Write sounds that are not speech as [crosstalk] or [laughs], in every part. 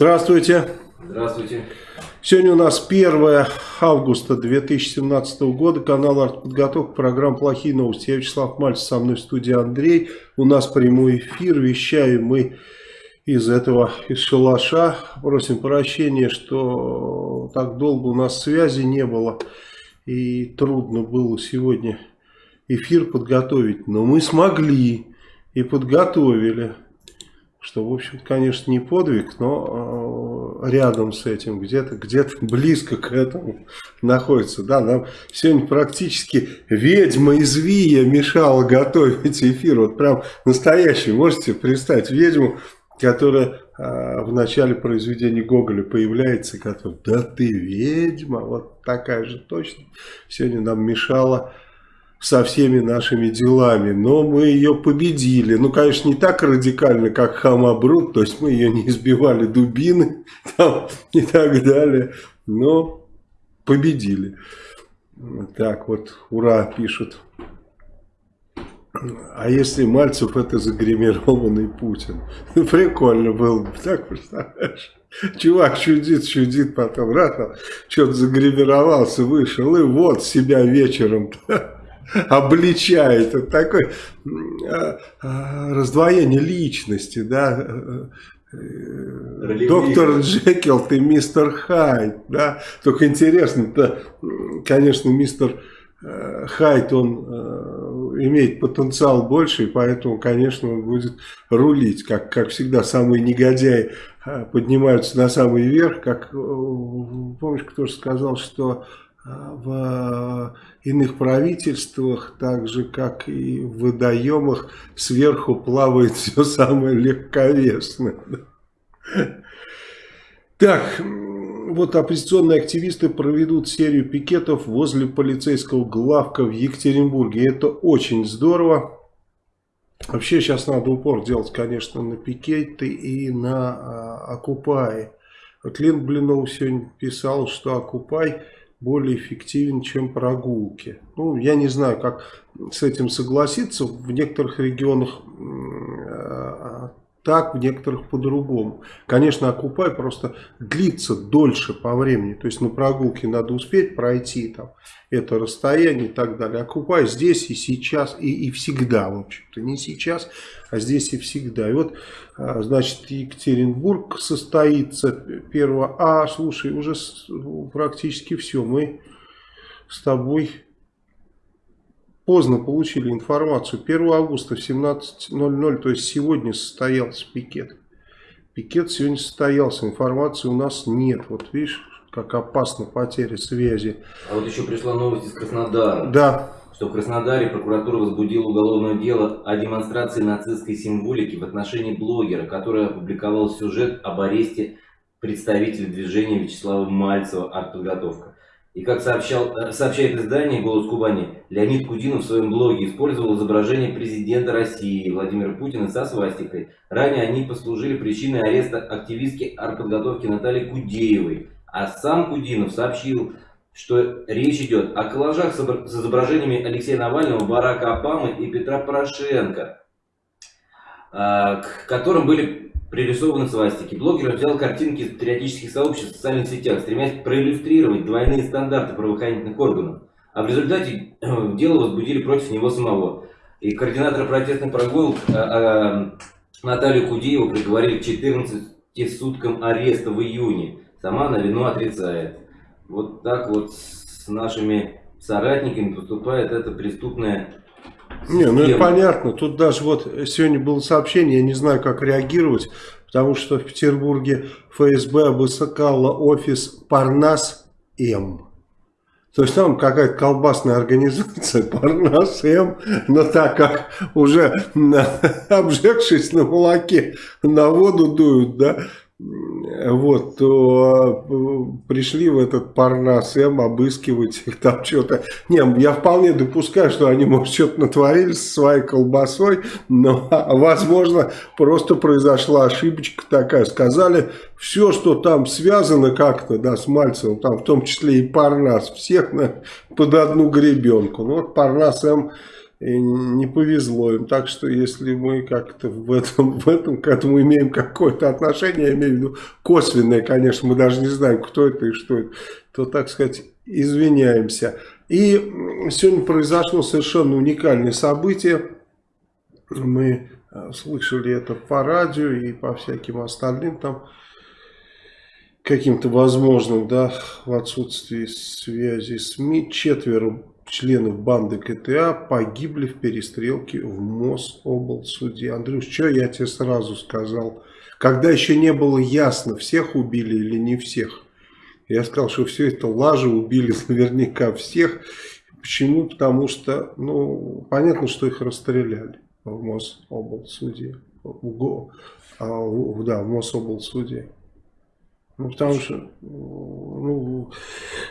Здравствуйте. Здравствуйте. Сегодня у нас 1 августа 2017 года. Канал «Артподготовка», программа «Плохие новости». Я Вячеслав Мальцев, со мной в студии Андрей. У нас прямой эфир. Вещаем мы из этого, из шалаша. Просим прощения, что так долго у нас связи не было. И трудно было сегодня эфир подготовить. Но мы смогли и подготовили что, в общем конечно, не подвиг, но э, рядом с этим, где-то где, -то, близко к этому находится. Да, нам сегодня практически ведьма из Вия мешала готовить эфир. Вот прям настоящий, можете представить, ведьму, которая э, в начале произведения Гоголя появляется, которая, да ты ведьма, вот такая же точно, сегодня нам мешала со всеми нашими делами, но мы ее победили. Ну, конечно, не так радикально, как Хамабрут, то есть мы ее не избивали дубины [laughs] там, и так далее, но победили. Так вот, ура, пишут. А если Мальцев это загримированный Путин? [laughs] Прикольно было бы, так представляешь? Чувак чудит, чудит, потом раз, что-то загримировался, вышел, и вот себя вечером [laughs] [laughs] обличает. Это такое а, а, раздвоение личности, да. Доктор Джекил, ты мистер Хайд, да. Только интересно, то, конечно, мистер э, Хайд, он э, имеет потенциал больше, и поэтому, конечно, он будет рулить. Как, как всегда, самые негодяи э, поднимаются на самый верх. Как, помнишь, кто же сказал, что в иных правительствах, так же как и в водоемах, сверху плавает [laughs] все самое легковесное. Так, вот оппозиционные активисты проведут серию пикетов возле полицейского главка в Екатеринбурге. Это очень здорово. Вообще сейчас надо упор делать, конечно, на пикеты и на а, Окупай. Вот Лен Блинов сегодня писал, что Окупай более эффективен, чем прогулки. Ну, я не знаю, как с этим согласиться. В некоторых регионах а, так, в некоторых по-другому. Конечно, окупай просто длится дольше по времени. То есть на прогулке надо успеть пройти там это расстояние и так далее. Окупай здесь и сейчас, и, и всегда, в общем-то. Не сейчас, а здесь и всегда. И вот, а, значит, Екатеринбург состоится 1 А, слушай, уже практически все. Мы с тобой поздно получили информацию. 1 августа в 17.00, то есть сегодня состоялся пикет. Пикет сегодня состоялся, информации у нас нет. Вот видишь, как опасна потеря связи. А вот еще пришла новость из Краснодара. Да. Что в Краснодаре прокуратура возбудила уголовное дело о демонстрации нацистской символики в отношении блогера, который опубликовал сюжет об аресте представителя движения Вячеслава Мальцева «Артподготовка». И как сообщал, э, сообщает издание «Голос Кубани», Леонид Кудинов в своем блоге использовал изображение президента России Владимира Путина со свастикой. Ранее они послужили причиной ареста активистки артподготовки Натальи Кудеевой. А сам Кудинов сообщил, что речь идет о коллажах с изображениями Алексея Навального, Барака Обамы и Петра Порошенко, а, к которым были пририсованы свастики. Блогер взял картинки из патриотических сообществ в социальных сетях, стремясь проиллюстрировать двойные стандарты правоохранительных органов. А в результате э, дело возбудили против него самого. И координатора протестных прогулок а, а, Наталью Кудееву приговорили к 14 суткам ареста в июне. Сама она вину отрицает. Вот так вот с нашими соратниками поступает эта преступная не, ну это понятно. Тут даже вот сегодня было сообщение, я не знаю, как реагировать, потому что в Петербурге ФСБ обыскала офис Парнас-М. То есть там какая-то колбасная организация, [laughs] Парнас М, но так как уже [laughs] обжегшись на молоке на воду дуют, да, вот, то э, пришли в этот Парнас М обыскивать их там что-то. Не, я вполне допускаю, что они, может, что-то натворили со своей колбасой, но, возможно, просто произошла ошибочка такая. Сказали, все, что там связано как-то, да, с Мальцевым, там в том числе и Парнас, всех на, под одну гребенку. Ну, вот Парнас М и не повезло им. Так что если мы как-то в этом, в этом к этому имеем какое-то отношение, я имею в виду косвенное, конечно, мы даже не знаем, кто это и что это, то, так сказать, извиняемся. И сегодня произошло совершенно уникальное событие. Мы э, слышали это по радио и по всяким остальным там каким-то возможным, да, в отсутствии связи СМИ, четверо членов банды КТА погибли в перестрелке в Мособлсуде. Андрюш, что я тебе сразу сказал? Когда еще не было ясно, всех убили или не всех. Я сказал, что все это лажа, убили [laughs] наверняка всех. Почему? Потому что, ну, понятно, что их расстреляли в Мособлсуде. В, в, да, в Мособлсуде. Ну, потому что ну,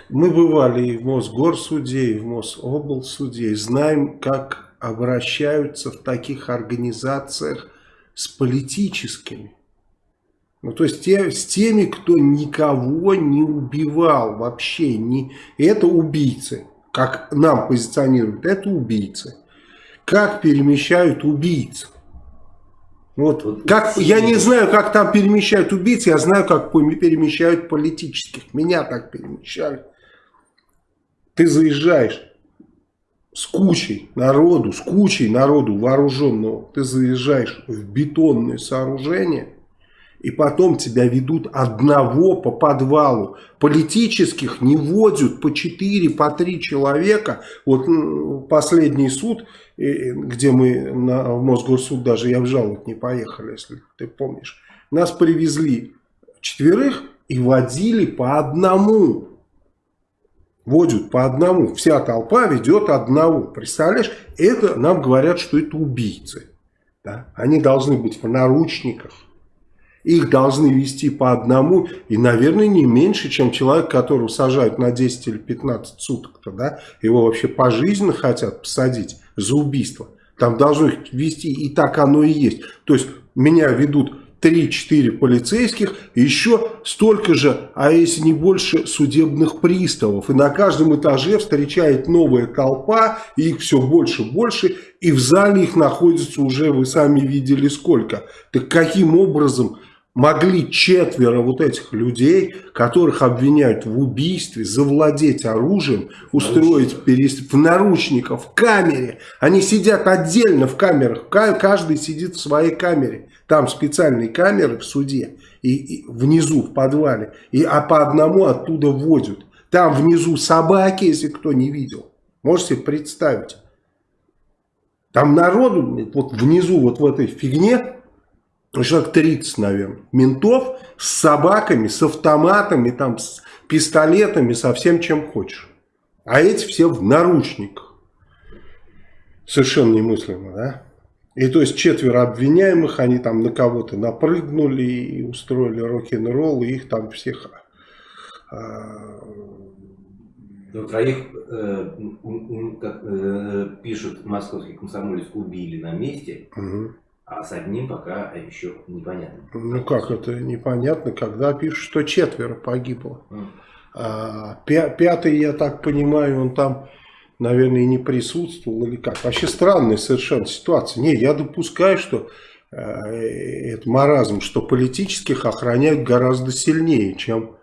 мы бывали и в Мосгорсуде, и в Мособлсуде, и знаем, как обращаются в таких организациях с политическими. Ну, то есть те, с теми, кто никого не убивал вообще. Не, это убийцы, как нам позиционируют, это убийцы. Как перемещают убийцев? Вот, вот как, я не знаю, как там перемещают убийц, я знаю, как перемещают политических. Меня так перемещали. Ты заезжаешь с кучей народу, с кучей народу вооруженного, ты заезжаешь в бетонное сооружение, и потом тебя ведут одного по подвалу. Политических не водят по 4, по 3 человека. Вот последний суд где мы на, в Мосгорсуд даже я в жалоб не поехали, если ты помнишь. Нас привезли четверых и водили по одному. Водят по одному. Вся толпа ведет одного. Представляешь? Это нам говорят, что это убийцы. Да? Они должны быть в наручниках. Их должны вести по одному и, наверное, не меньше, чем человек, которого сажают на 10 или 15 суток. -то, да? Его вообще пожизненно хотят посадить за убийство. Там должно их вести, и так оно и есть. То есть меня ведут 3-4 полицейских, еще столько же, а если не больше, судебных приставов. И на каждом этаже встречает новая толпа, и их все больше и больше, и в зале их находится уже, вы сами видели сколько. Так каким образом могли четверо вот этих людей, которых обвиняют в убийстве, завладеть оружием, устроить перест... в наручниках, в камере. Они сидят отдельно в камерах, каждый сидит в своей камере. Там специальные камеры в суде, и, и внизу, в подвале, и, а по одному оттуда возят. Там внизу собаки, если кто не видел. Можете представить. Там народу, вот внизу, вот в этой фигне, человек 30, наверное, ментов с собаками, с автоматами, там, с пистолетами, со всем, чем хочешь. А эти все в наручниках. Совершенно немыслимо, да? И то есть четверо обвиняемых, они там на кого-то напрыгнули и устроили рок-н-ролл, и их там всех... А... Ну, троих, э, как э, пишут московский комсомолец, убили на месте. Угу. А с одним пока еще непонятно. Ну как это непонятно, когда пишут, что четверо погибло. Mm. А, пятый, я так понимаю, он там, наверное, не присутствовал или как. Вообще странная совершенно ситуация. Не, я допускаю, что э, это маразм, что политических охраняют гораздо сильнее, чем...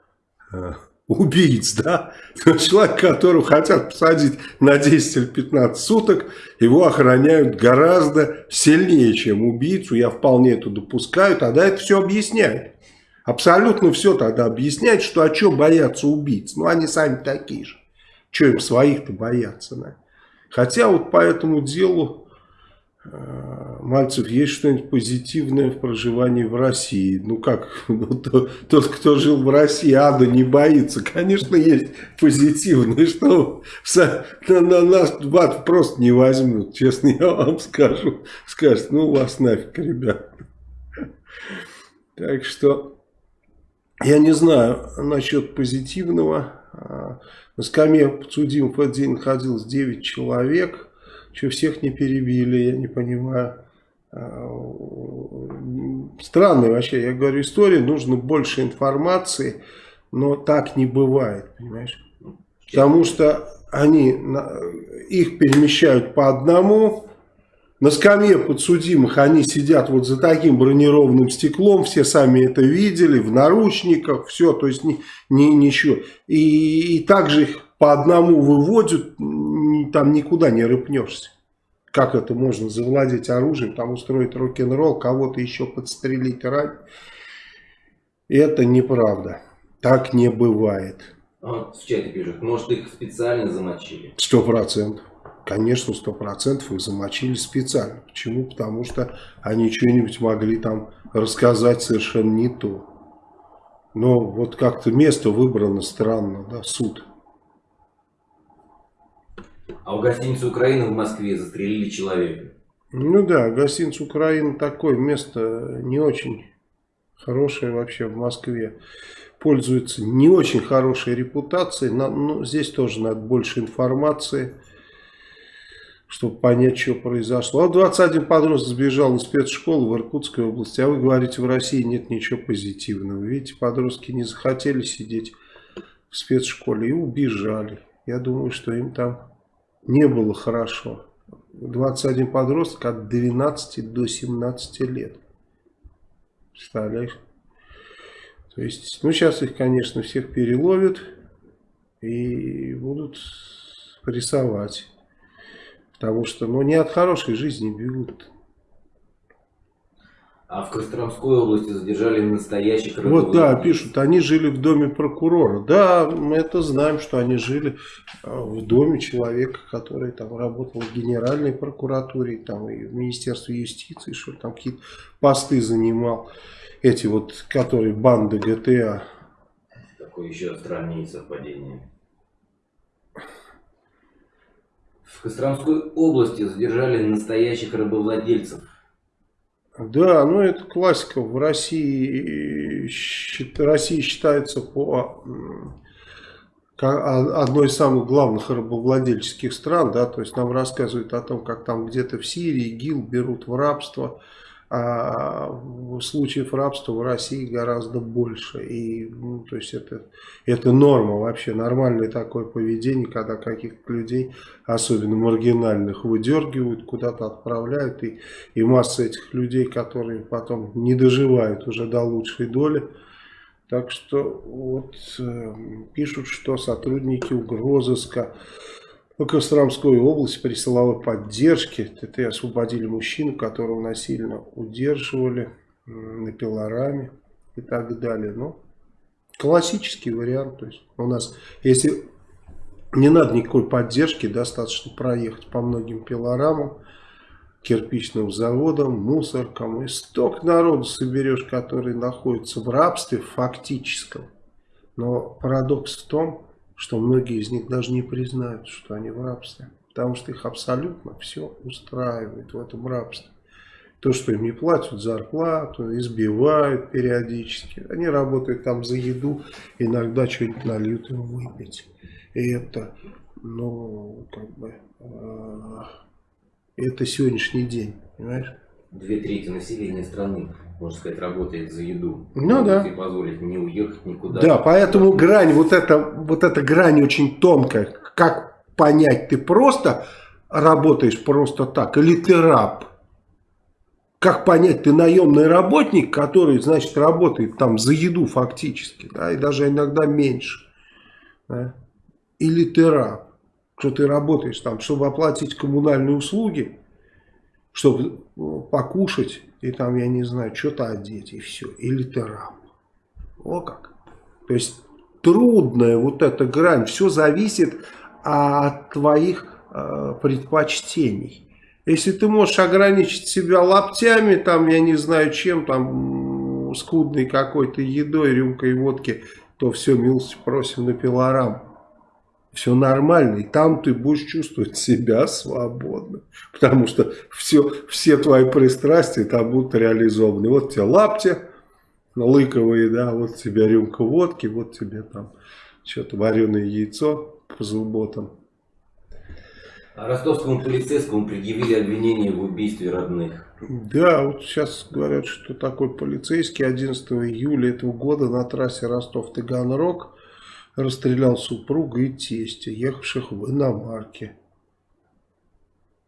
Э, убийц, да, [laughs] человек, которого хотят посадить на 10 или 15 суток, его охраняют гораздо сильнее, чем убийцу, я вполне это допускаю, тогда это все объясняет. Абсолютно все тогда объясняет, что а что боятся убийц, ну они сами такие же, что им своих-то бояться, да? Хотя вот по этому делу Мальцев, есть что-нибудь позитивное в проживании в России? Ну как, [laughs] ну, то, тот, кто жил в России, ада не боится. Конечно, есть позитивное, что на, на нас в просто не возьмут, честно [laughs] я вам скажу. Скажут, ну вас нафиг, ребят. Так что, я не знаю насчет позитивного. А, на скамье подсудимых в этот день находилось 9 человек. Что всех не перебили, я не понимаю. А, странная вообще, я говорю, история, нужно больше информации, но так не бывает, понимаешь? Потому что они, их перемещают по одному, на скамье подсудимых они сидят вот за таким бронированным стеклом, все сами это видели, в наручниках, все, то есть ни, ни, ничего. И, и также их по одному выводят, там никуда не рыпнешься. Как это можно завладеть оружием, там устроить рок-н-ролл, кого-то еще подстрелить, ранить. Это неправда. Так не бывает. А, в чате пишут, может их специально замочили? Сто процентов. Конечно, сто процентов их замочили специально. Почему? Потому что они что-нибудь могли там рассказать совершенно не то. Но вот как-то место выбрано странно, да, суд. А у гостиницы Украины в Москве застрелили человека. Ну да, гостиница Украины такое место не очень хорошее вообще в Москве. Пользуется не очень хорошей репутацией, но ну, здесь тоже надо больше информации чтобы понять, что произошло. А 21 подросток сбежал из спецшколы в Иркутской области, а вы говорите, в России нет ничего позитивного. Видите, подростки не захотели сидеть в спецшколе и убежали. Я думаю, что им там не было хорошо. 21 подросток от 12 до 17 лет. Представляешь? То есть, ну сейчас их, конечно, всех переловят и будут прессовать. Потому что, ну, не от хорошей жизни бегут. А в Костромской области задержали настоящих Вот, да, пишут, они жили в доме прокурора. Да, мы это знаем, что они жили а, в доме человека, который там работал в Генеральной прокуратуре, там и в Министерстве юстиции, что там какие-то посты занимал. Эти вот, которые банды ГТА. Такое еще страннее совпадение. В Костромской области задержали настоящих рабовладельцев. Да, ну это классика. В России, Россия считается по одной из самых главных рабовладельческих стран, да, то есть нам рассказывают о том, как там где-то в Сирии ГИЛ берут в рабство, а случаев рабства в России гораздо больше. И, ну, то есть это, это норма вообще, нормальное такое поведение, когда каких-то людей, особенно маргинальных, выдергивают, куда-то отправляют. И, и масса этих людей, которые потом не доживают уже до лучшей доли. Так что вот э, пишут, что сотрудники угрозыска в Костромской области при силовой поддержке ТТ освободили мужчину, которого насильно удерживали на пилораме и так далее. Ну, классический вариант. То есть у нас, если не надо никакой поддержки, достаточно проехать по многим пилорамам, кирпичным заводам, мусоркам. И столько народу соберешь, который находится в рабстве фактическом. Но парадокс в том, что многие из них даже не признают, что они в рабстве. Потому что их абсолютно все устраивает в этом рабстве. То, что им не платят зарплату, избивают периодически. Они работают там за еду, иногда что-нибудь нальют им выпить. И это, ну, как бы, э, это сегодняшний день, понимаешь? Две трети населения страны можно сказать, работает за еду. Ну да. И позволить не уехать никуда. Да, поэтому грань, вот эта, вот эта грань очень тонкая. Как понять, ты просто работаешь просто так, или ты раб? Как понять, ты наемный работник, который, значит, работает там за еду фактически, да, и даже иногда меньше. Да? Или ты раб, что ты работаешь там, чтобы оплатить коммунальные услуги, чтобы ну, покушать и там, я не знаю, что-то одеть и все. Или ты раб. О как. То есть трудная вот эта грань. Все зависит от твоих э, предпочтений. Если ты можешь ограничить себя лаптями, там, я не знаю чем, там, скудной какой-то едой, рюмкой водки, то все, милости просим на пилорам все нормально, и там ты будешь чувствовать себя свободно, потому что все, все твои пристрастия там будут реализованы. Вот тебе лапти лыковые, да, вот тебе рюмка водки, вот тебе там что-то вареное яйцо по субботам. А ростовскому полицейскому предъявили обвинение в убийстве родных. Да, вот сейчас говорят, что такой полицейский 11 июля этого года на трассе Ростов-Таганрог расстрелял супруга и тестя, ехавших в иномарке.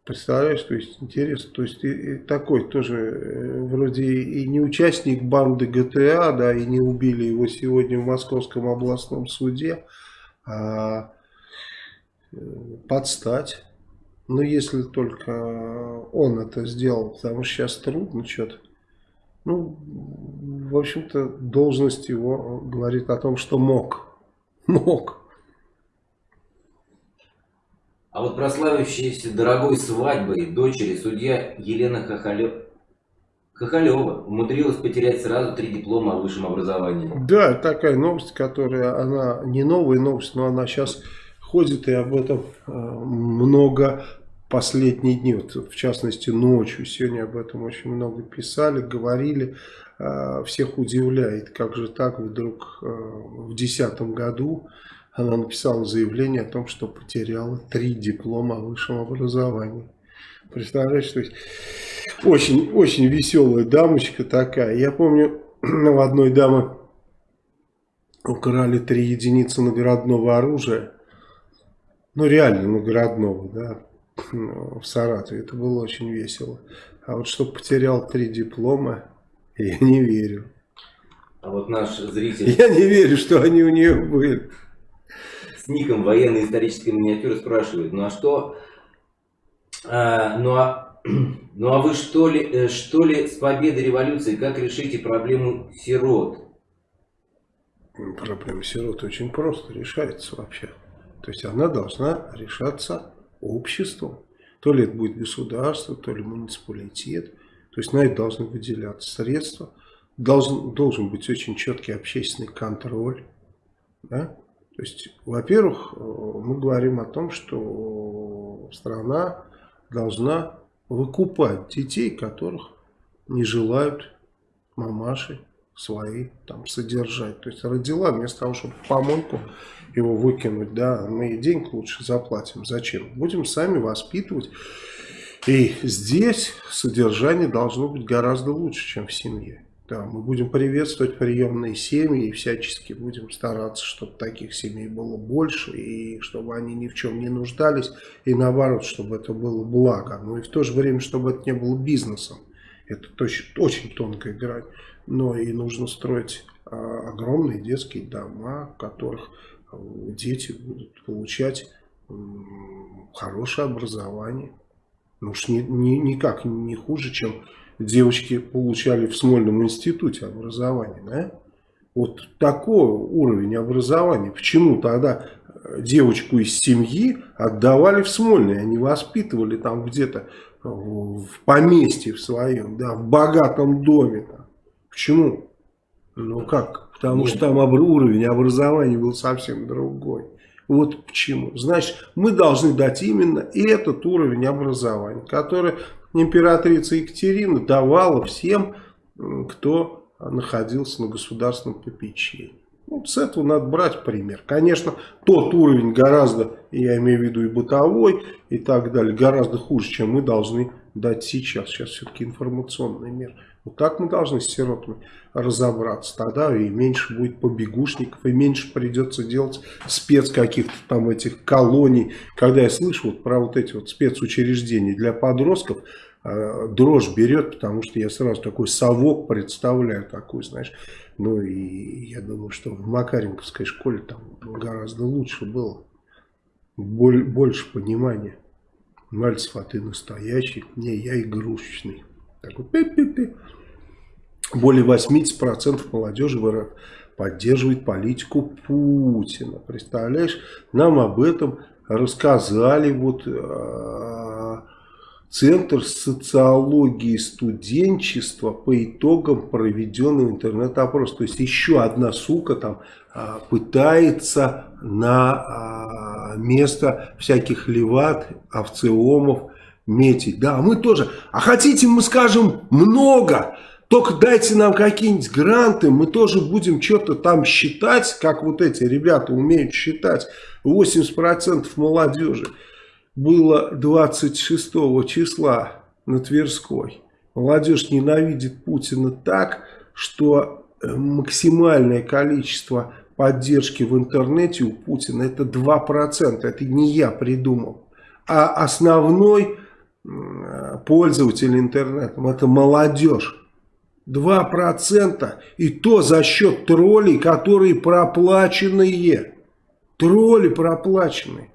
Представляешь, то есть интересно, то есть и, и такой тоже э, вроде и не участник банды ГТА, да, и не убили его сегодня в Московском областном суде, а э, подстать. Но если только он это сделал, потому что сейчас трудно что-то. Ну, в общем-то, должность его говорит о том, что мог. Мог. А вот прославившаяся дорогой свадьбой дочери судья Елена Хохолева, Хохолева умудрилась потерять сразу три диплома о высшем образовании. Да, такая новость, которая, она не новая новость, но она сейчас ходит и об этом э, много последние дни, вот, в частности ночью, сегодня об этом очень много писали, говорили, всех удивляет, как же так вдруг э, в 2010 году она написала заявление о том, что потеряла три диплома о высшем образовании. Представляешь, то есть очень, очень веселая дамочка такая. Я помню, [clears throat] у одной дамы украли три единицы наградного оружия. Ну, реально наградного, да, в Саратове. Это было очень весело. А вот что потерял три диплома, [laughs] я не верю. А вот наш зритель... Я не верю, что они у нее были ником военной исторической миниатюры спрашивают, ну а что, а, ну а, [clears throat] ну а вы что ли, э, что ли с победой революции, как решите проблему сирот? Проблема сирот очень просто решается вообще. То есть она должна решаться обществом. То ли это будет государство, то ли муниципалитет. То есть на это должны выделяться средства. Должен, должен быть очень четкий общественный контроль. Да? То есть, во-первых, э, мы говорим о том, что страна должна выкупать детей, которых не желают мамаши свои там содержать. То есть родила, вместо того, чтобы помойку его выкинуть, да, мы ей денег лучше заплатим. Зачем? Будем сами воспитывать. И здесь содержание должно быть гораздо лучше, чем в семье. Да, мы будем приветствовать приемные семьи и всячески будем стараться, чтобы таких семей было больше, и чтобы они ни в чем не нуждались, и наоборот, чтобы это было благо. Но и в то же время, чтобы это не было бизнесом. Это очень, очень тонкая грань. Но и нужно строить а, огромные детские дома, в которых а, дети будут получать хорошее образование. Ну уж ни, ни, никак не хуже, чем девочки получали в Смольном институте образование, да? Вот такой уровень образования. Почему тогда э, девочку из семьи отдавали в Смольный, они воспитывали там где-то в поместье в своем, да, в богатом доме. Там. Почему? Ну как? Потому Нет. что там уровень образования был совсем другой. Вот почему. Значит, мы должны дать именно этот уровень образования, который императрица Екатерина давала всем, кто находился на государственном попечении. Вот с этого надо брать пример. Конечно, тот уровень гораздо, я имею в виду и бытовой, и так далее, гораздо хуже, чем мы должны дать сейчас. Сейчас все-таки информационный мир. Вот так мы должны с сиротами разобраться. Тогда и меньше будет побегушников, и меньше придется делать спец каких-то там этих колоний. Когда я слышу вот про вот эти вот спецучреждения для подростков, э, дрожь берет, потому что я сразу такой совок представляю, такой, знаешь. Ну и я думаю, что в Макаренковской школе там гораздо лучше было. Больше понимания. Мальцев, а ты настоящий? Не, я игрушечный. Такой пи -пи -пи. Более 80% молодежи в РФ поддерживает политику Путина. Представляешь, нам об этом рассказали вот э, Центр социологии студенчества по итогам проведенного интернет-опроса. То есть еще одна сука там э, пытается на э, место всяких леват, овцеомов метить. Да, мы тоже. А хотите мы скажем много? Только дайте нам какие-нибудь гранты, мы тоже будем что-то там считать, как вот эти ребята умеют считать. 80% молодежи было 26 числа на Тверской. Молодежь ненавидит Путина так, что э, максимальное количество поддержки в интернете у Путина это 2%. Это не я придумал. А основной пользователь интернетом это молодежь. 2% и то за счет троллей, которые проплаченные. Тролли проплаченные.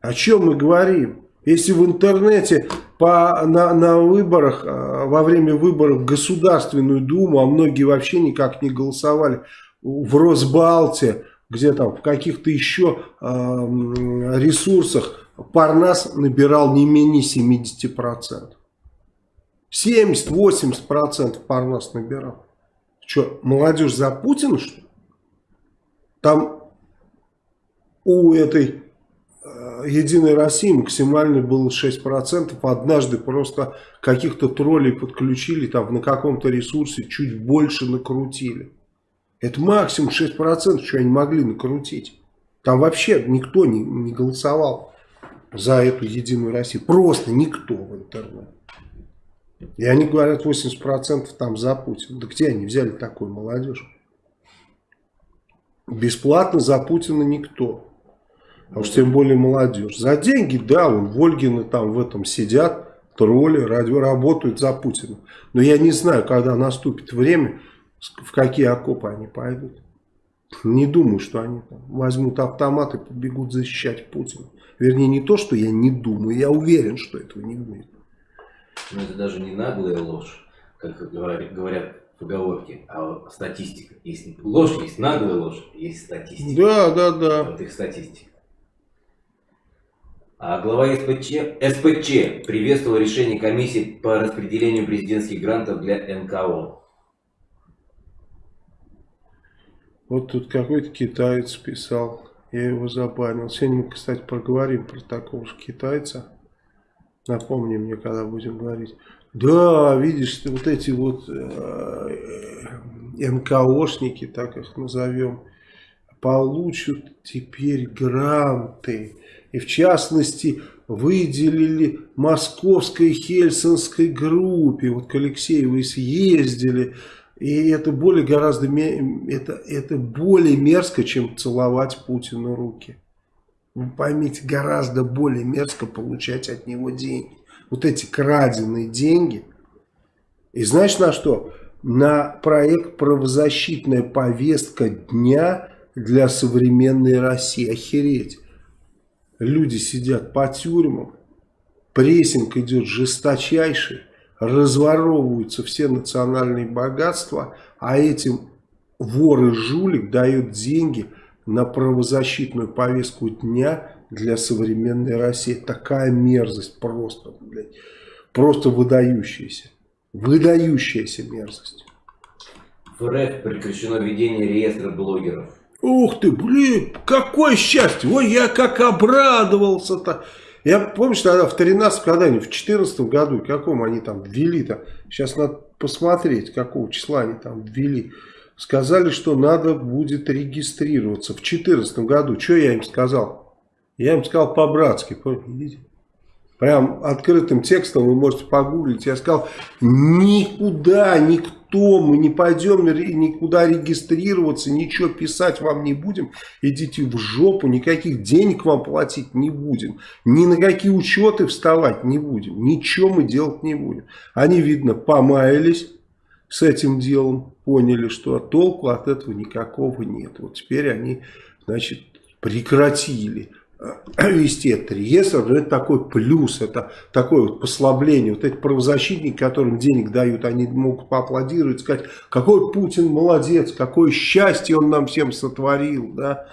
О чем мы говорим? Если в интернете по, на, на выборах, а, во время выборов в Государственную Думу, а многие вообще никак не голосовали, в Росбалте, где там в каких-то еще э, ресурсах Парнас набирал не менее 70%. 70-80% Парнас набирал. Что, молодежь за Путина, что? Там у этой э, Единой России максимально было 6%. Однажды просто каких-то троллей подключили, там на каком-то ресурсе чуть больше накрутили. Это максимум 6%, что они могли накрутить. Там вообще никто не, не голосовал за эту Единую Россию. Просто никто в интернете. И они говорят 80% там за Путина. Да где они взяли такую молодежь? Бесплатно за Путина никто. А уж тем более молодежь. За деньги, да, вон Вольгины там в этом сидят, тролли, радио, работают за Путина. Но я не знаю, когда наступит время, в какие окопы они пойдут. Не думаю, что они там возьмут автомат и побегут защищать Путина. Вернее, не то, что я не думаю, я уверен, что этого не будет. Но это даже не наглая ложь, как говорят, поговорке, а статистика. Есть ложь, есть наглая ложь, есть статистика. Да, да, да. Вот их статистика. А глава СПЧ, СПЧ приветствовал решение комиссии по распределению президентских грантов для НКО. Вот тут какой-то китаец писал, я его забанил. Сегодня мы, кстати, проговорим про такого же китайца. Напомни мне, когда будем говорить. Да, видишь, вот эти вот э, НКОшники, так их назовем, получат теперь гранты. И в частности, выделили московской хельсинской группе. Вот к Алексеевой съездили. И это более гораздо это, это более мерзко, чем целовать Путину руки. Вы поймите, гораздо более мерзко получать от него деньги. Вот эти краденые деньги. И знаешь на что? На проект «Правозащитная повестка дня для современной России». Охереть. Люди сидят по тюрьмам, прессинг идет жесточайший, разворовываются все национальные богатства, а этим вор и жулик дают деньги – на правозащитную повестку дня для современной России. Такая мерзость просто, блядь, просто выдающаяся. Выдающаяся мерзость. В РФ прекращено ведение реестра блогеров. Ух ты, блин, какое счастье! Ой, я как обрадовался-то. Я помню, что тогда в 13 когда они в 14 году, каком они там ввели-то, сейчас надо посмотреть, какого числа они там ввели сказали, что надо будет регистрироваться в 2014 году. Что я им сказал? Я им сказал по-братски, видите? Прям открытым текстом вы можете погуглить. Я сказал, никуда, никто, мы не пойдем никуда регистрироваться, ничего писать вам не будем. Идите в жопу, никаких денег вам платить не будем. Ни на какие учеты вставать не будем. Ничего мы делать не будем. Они, видно, помаялись с этим делом, поняли, что толку от этого никакого нет. Вот теперь они, значит, прекратили э, [clears throat] вести этот реестр, это такой плюс, это такое вот послабление. Вот эти правозащитники, которым денег дают, они могут поаплодировать, сказать, какой Путин молодец, какое счастье он нам всем сотворил, да.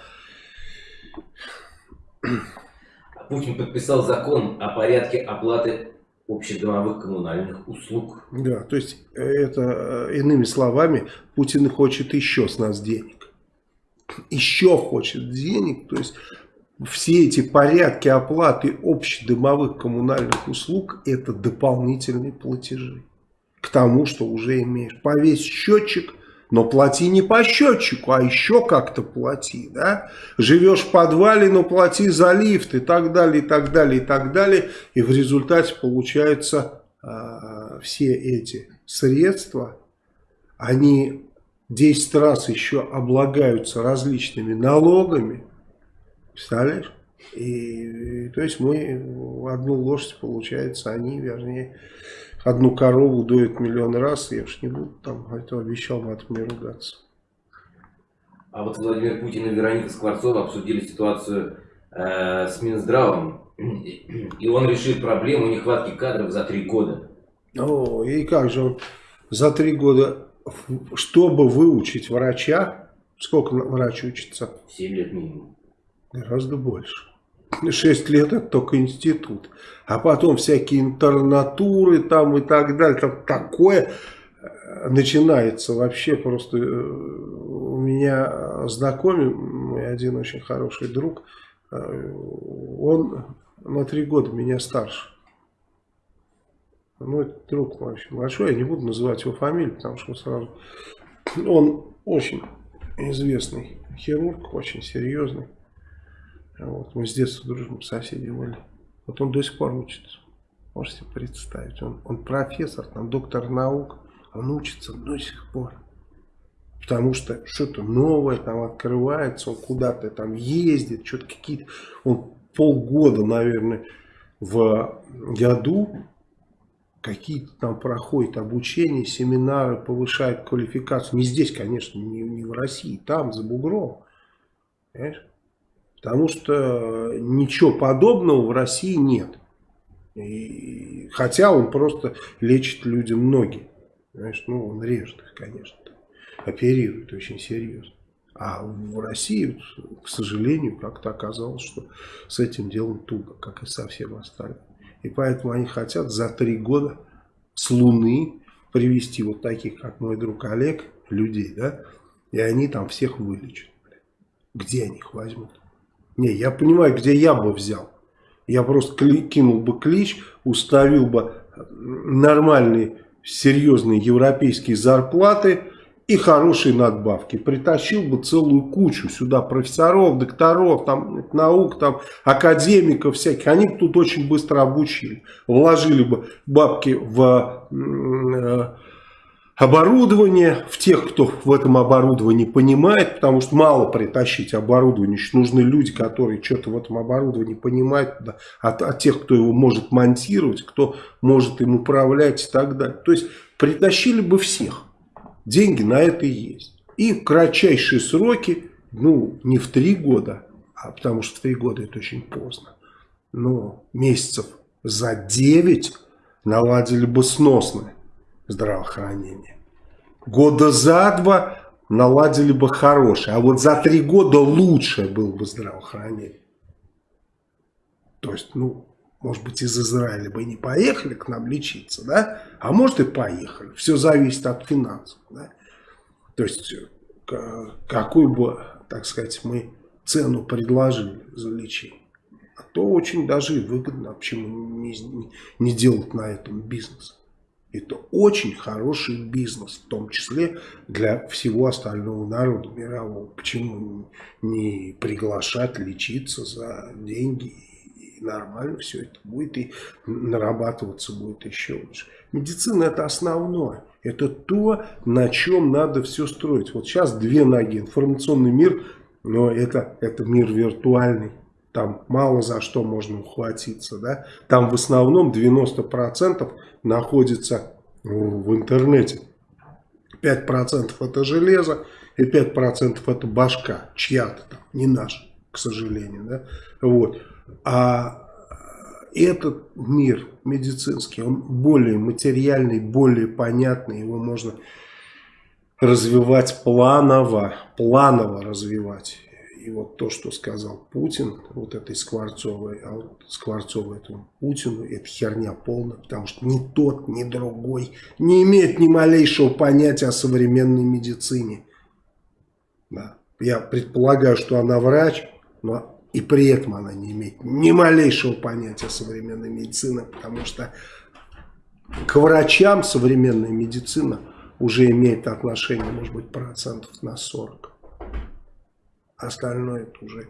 Путин подписал закон о порядке оплаты общедомовых коммунальных услуг. Да, то есть э, это, э, иными словами, Путин хочет еще с нас денег. Еще хочет денег, то есть все эти порядки оплаты общедомовых коммунальных услуг это дополнительные платежи к тому, что уже имеешь. Повесь счетчик, но плати не по счетчику, а еще как-то плати, да. Живешь в подвале, но плати за лифт и так далее, и так далее, и так далее. И в результате получается э, все эти средства, они 10 раз еще облагаются различными налогами. Представляешь? И, то есть мы одну лошадь, получается, они, вернее, одну корову доят миллион раз, я уж не буду там, а это обещал не ругаться. А вот Владимир Путин и Вероника Скворцова обсудили ситуацию э, с Минздравом, и он решит проблему нехватки кадров за три года. О, и как же он за три года, чтобы выучить врача, сколько врач учится? Семь лет минимум. Гораздо больше. 6 лет это только институт. А потом всякие интернатуры там и так далее. Там такое э, начинается вообще просто. Э, у меня знакомый, один очень хороший друг, э, он на три года меня старше. Ну, это друг мой очень большой, я не буду называть его фамилию, потому что сразу... Он очень известный хирург, очень серьезный. Вот, мы с детства дружим, соседи были. Вот он до сих пор учится. Можете представить. Он, он профессор, там, доктор наук. Он учится до сих пор. Потому что что-то новое там открывается, он куда-то там ездит, что-то какие-то... Он полгода, наверное, в году какие-то там проходят обучение, семинары, повышают квалификацию. Не здесь, конечно, не, не в России, там, за бугром. Понимаешь? Потому что ничего подобного в России нет. И, хотя он просто лечит людям ноги. Понимаешь? Ну, он режет их, конечно. Оперирует очень серьезно. А в России, к сожалению, как-то оказалось, что с этим делом туго, как и со всем остальным. И поэтому они хотят за три года с Луны привести вот таких, как мой друг Олег, людей, да, и они там всех вылечат. Где они их возьмут? Не, я понимаю, где я бы взял. Я просто кинул бы клич, уставил бы нормальные, серьезные европейские зарплаты и хорошие надбавки. Притащил бы целую кучу сюда профессоров, докторов, там, наук, там, академиков всяких. Они бы тут очень быстро обучили. Вложили бы бабки в... Оборудование, в тех, кто в этом оборудовании понимает, потому что мало притащить оборудование, еще нужны люди, которые что-то в этом оборудовании понимают, да, от, от тех, кто его может монтировать, кто может им управлять и так далее. То есть притащили бы всех, деньги на это и есть. И в кратчайшие сроки, ну не в три года, а потому что в три года это очень поздно, но месяцев за девять наладили бы сносное здравоохранения. Года за два наладили бы хорошее, а вот за три года лучшее было бы здравоохранение. То есть, ну, может быть, из Израиля бы не поехали к нам лечиться, да? А может и поехали. Все зависит от финансов, да? То есть, какую бы, так сказать, мы цену предложили за лечение. А то очень даже выгодно, почему не, не делать на этом бизнес. Это очень хороший бизнес, в том числе для всего остального народа мирового. Почему не приглашать лечиться за деньги и нормально все это будет и нарабатываться будет еще лучше. Медицина это основное. Это то, на чем надо все строить. Вот сейчас две ноги. Информационный мир, но это, это мир виртуальный. Там мало за что можно ухватиться. Да? Там в основном 90% находится в интернете. 5% это железо и 5% это башка, чья-то там, не наша, к сожалению. Да? Вот. А этот мир медицинский, он более материальный, более понятный, его можно развивать планово, планово развивать. И вот то, что сказал Путин, вот этой Скворцовой, а вот Скворцовой этому Путину, это херня полная, потому что ни тот, ни другой не имеет ни малейшего понятия о современной медицине. Да. Я предполагаю, что она врач, но и при этом она не имеет ни малейшего понятия о современной медицине, потому что к врачам современная медицина уже имеет отношение, может быть, процентов на 40. Остальное это уже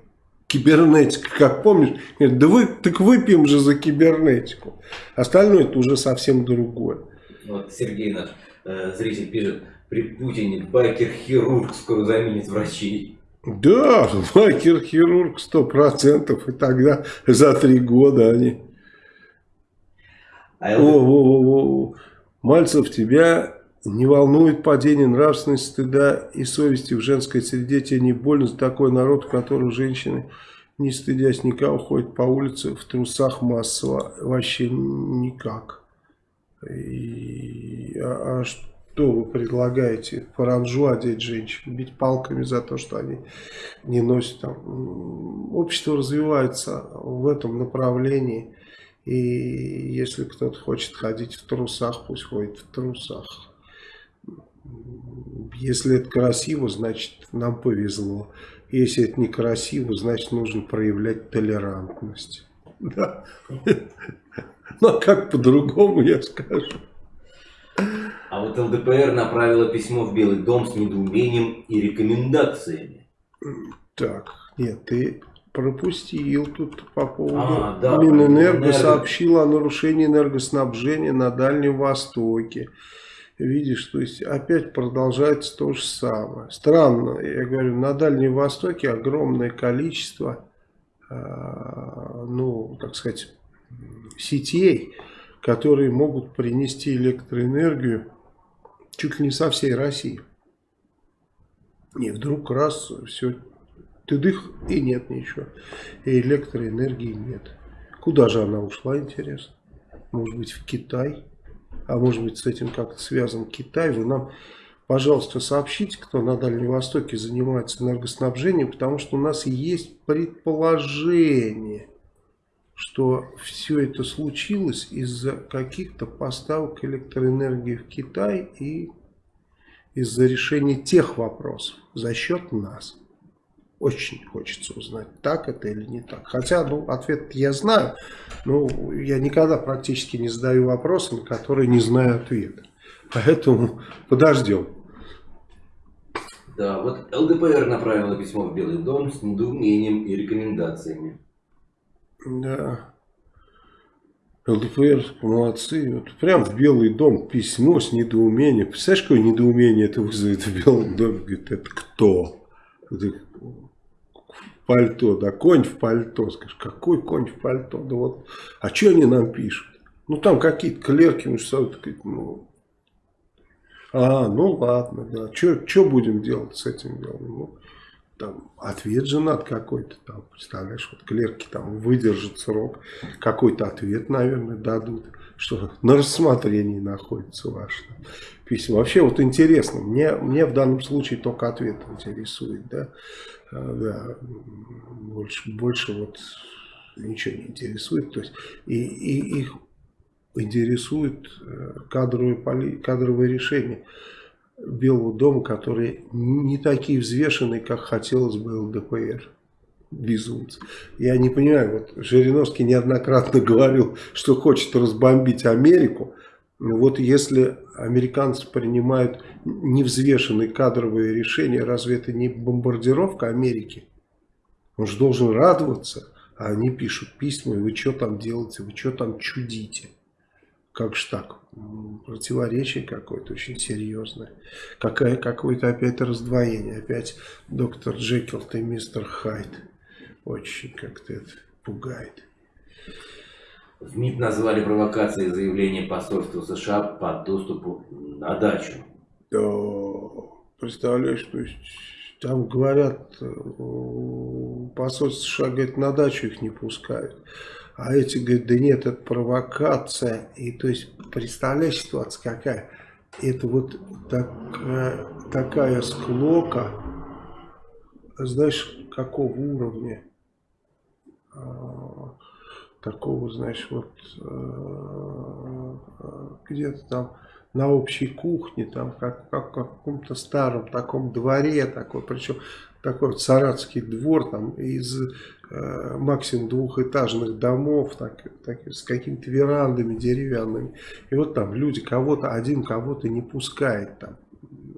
кибернетика, как помнишь, говорит, да вы, так выпьем же за кибернетику. Остальное это уже совсем другое. Вот Сергей наш э, зритель пишет, при Путине байкер-хирург скоро заменит врачей. Да, байкер-хирург сто процентов, и тогда за три года они... А о, о, о, о. Мальцев, тебя не волнует падение нравственности, стыда и совести в женской среде? Тебе не больно за такой народ, в котором женщины, не стыдясь никого, ходят по улице в трусах массово? Вообще никак. И, а, а что вы предлагаете? Паранжу одеть женщин, бить палками за то, что они не носят там. Общество развивается в этом направлении. И если кто-то хочет ходить в трусах, пусть ходит в трусах. Если это красиво, значит нам повезло. Если это некрасиво, значит нужно проявлять толерантность. [laughs] Да. Ну а как по-другому я скажу? А вот ЛДПР направила письмо в Белый дом с недоумением и рекомендациями. Так, нет, ты пропустил тут по поводу а, да, Минэнерго Минэнерго сообщила о нарушении энергоснабжения на Дальнем Востоке видишь, то есть опять продолжается то же самое. Странно, я говорю, на Дальнем Востоке огромное количество, э, ну, так сказать, сетей, которые могут принести электроэнергию чуть ли не со всей России. И вдруг раз, все, ты дых, и нет ничего. И электроэнергии нет. Куда же она ушла, интересно? Может быть, в Китай? А может быть с этим как-то связан Китай, вы нам, пожалуйста, сообщите, кто на Дальнем Востоке занимается энергоснабжением, потому что у нас есть предположение, что все это случилось из-за каких-то поставок электроэнергии в Китай и из-за решения тех вопросов за счет нас. Очень хочется узнать, так это или не так. Хотя, ну, ответ я знаю, но я никогда практически не задаю вопросы, на которые не знаю ответа. Поэтому подождем. Да, вот ЛДПР направила письмо в Белый дом с недоумением и рекомендациями. Да. ЛДПР молодцы. Вот прям в Белый дом письмо с недоумением. Представляешь, какое недоумение это вызовет в Белом доме? Говорит, это кто? Пальто, да, конь в пальто. Скажешь, какой конь в пальто? Да вот, а что они нам пишут? Ну, там какие-то клерки, что ну, а, ну ладно, да, что будем делать с этим делом? Ну, там ответ же надо какой-то, там, представляешь, вот клерки там выдержат срок, какой-то ответ, наверное, дадут, что на рассмотрении находится ваше письмо. Вообще вот интересно, мне, мне в данном случае только ответ интересует, да, а, да, больше, больше вот ничего не интересует. То есть и, и их интересует э, кадровые, кадровые решения Белого дома, которые не такие взвешенные, как хотелось бы ЛДПР. Безумцы. Я не понимаю, вот Жириновский неоднократно [laughs] говорил, что хочет разбомбить Америку. Вот если американцы принимают невзвешенные кадровые решения, разве это не бомбардировка Америки? Он же должен радоваться, а они пишут письма, вы что там делаете, вы что там чудите. Как же так? Противоречие какое-то очень серьезное. Какое, какое-то опять раздвоение. Опять доктор Джекил и мистер Хайд. Очень как-то это пугает. В МИД назвали провокацией заявление посольства США по доступу на дачу. Да, представляешь, то есть там говорят, э, посольство США говорит, на дачу их не пускают. А эти говорят, да нет, это провокация. И то есть, представляешь, ситуация какая? Это вот такая, такая склока, знаешь, какого уровня? А, такого, знаешь, вот э, где-то там на общей кухне, там как, как в каком-то старом таком дворе, такой, причем такой вот саратский двор там из максимум двухэтажных домов, так, так, с какими-то верандами деревянными. И вот там люди кого-то, один кого-то не пускает там.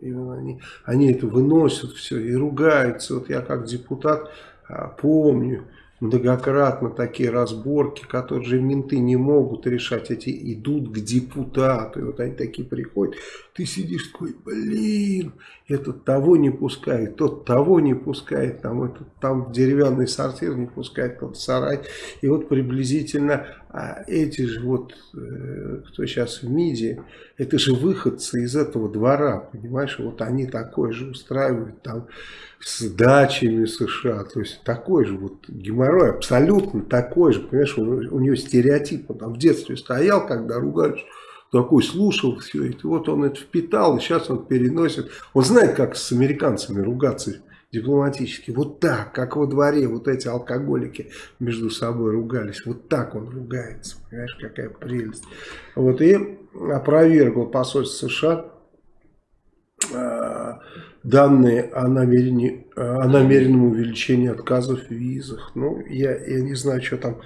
И они, они это выносят все и ругаются. Вот я как депутат а, помню, многократно такие разборки, которые же менты не могут решать, эти идут к депутату, и вот они такие приходят, ты сидишь такой, блин, этот того не пускает, тот того не пускает, там, этот, там деревянный сортир не пускает, тот сарай, и вот приблизительно а эти же вот, э, кто сейчас в МИДе, это же выходцы из этого двора, понимаешь, вот они такое же устраивают там с дачами США, то есть такой же вот геморрой, абсолютно такой же, понимаешь, у, у него стереотип, он там в детстве стоял, когда ругались, такой слушал все это, вот он это впитал, и сейчас он переносит, он знает, как с американцами ругаться, дипломатически. Вот так, как во дворе вот эти алкоголики между собой ругались. Вот так он ругается. Понимаешь, какая прелесть. Вот и опровергл посольство США э, данные о, намерении, о намеренном увеличении отказов в визах. Ну, я, я не знаю, что там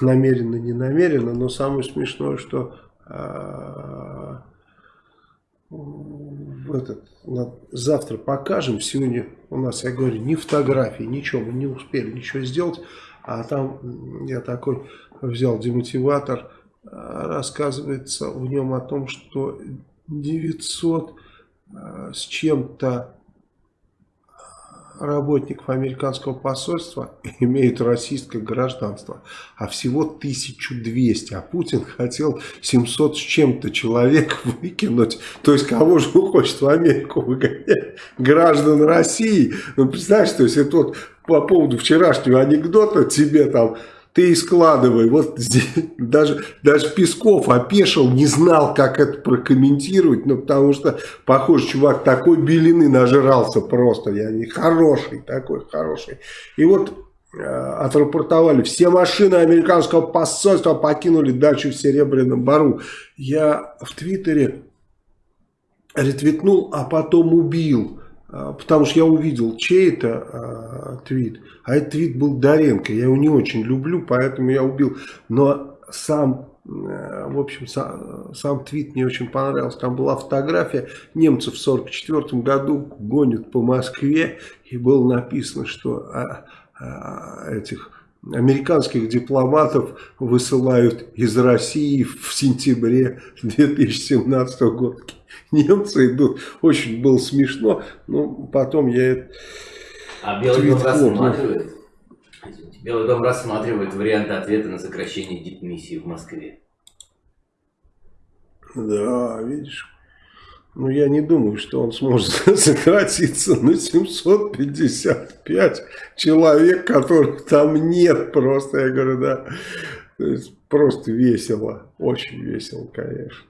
намеренно, не намеренно, но самое смешное, что э, этот, на, завтра покажем. Сегодня у нас, я говорю, ни фотографии, ничего, мы не успели ничего сделать. А там я такой взял демотиватор, а, рассказывается в нем о том, что 900 а, с чем-то работников американского посольства [laughs] имеют российское гражданство, а всего 1200, а Путин хотел 700 с чем-то человек [laughs] выкинуть, то есть кого же он хочет в Америку выгонять? Граждан России. Ну, представляешь, то есть это вот по поводу вчерашнего анекдота тебе там ты и складывай. Вот здесь, [laughs] даже, даже Песков опешил, не знал, как это прокомментировать, ну, потому что, похоже, чувак такой белины нажрался просто, я не хороший, такой хороший. И вот э, отрапортовали, все машины американского посольства покинули дачу в Серебряном Бару. Я в Твиттере ретвитнул, а потом убил. А, потому что я увидел чей это э, твит, а этот твит был Доренко, я его не очень люблю, поэтому я убил, но сам, э, в общем, сам, сам твит мне очень понравился, там была фотография, немцев в 44 году гонят по Москве, и было написано, что э, э, этих американских дипломатов высылают из России в сентябре 2017 года. Немцы идут. Очень было смешно, но потом я... А Белый дом рассматривает? Белый дом рассматривает варианты ответа на сокращение дипмиссии в Москве. Да, видишь. Ну, я не думаю, что он сможет [laughs] сократиться на 755 человек, которых там нет просто. Я говорю, да, то есть просто весело, очень весело, конечно.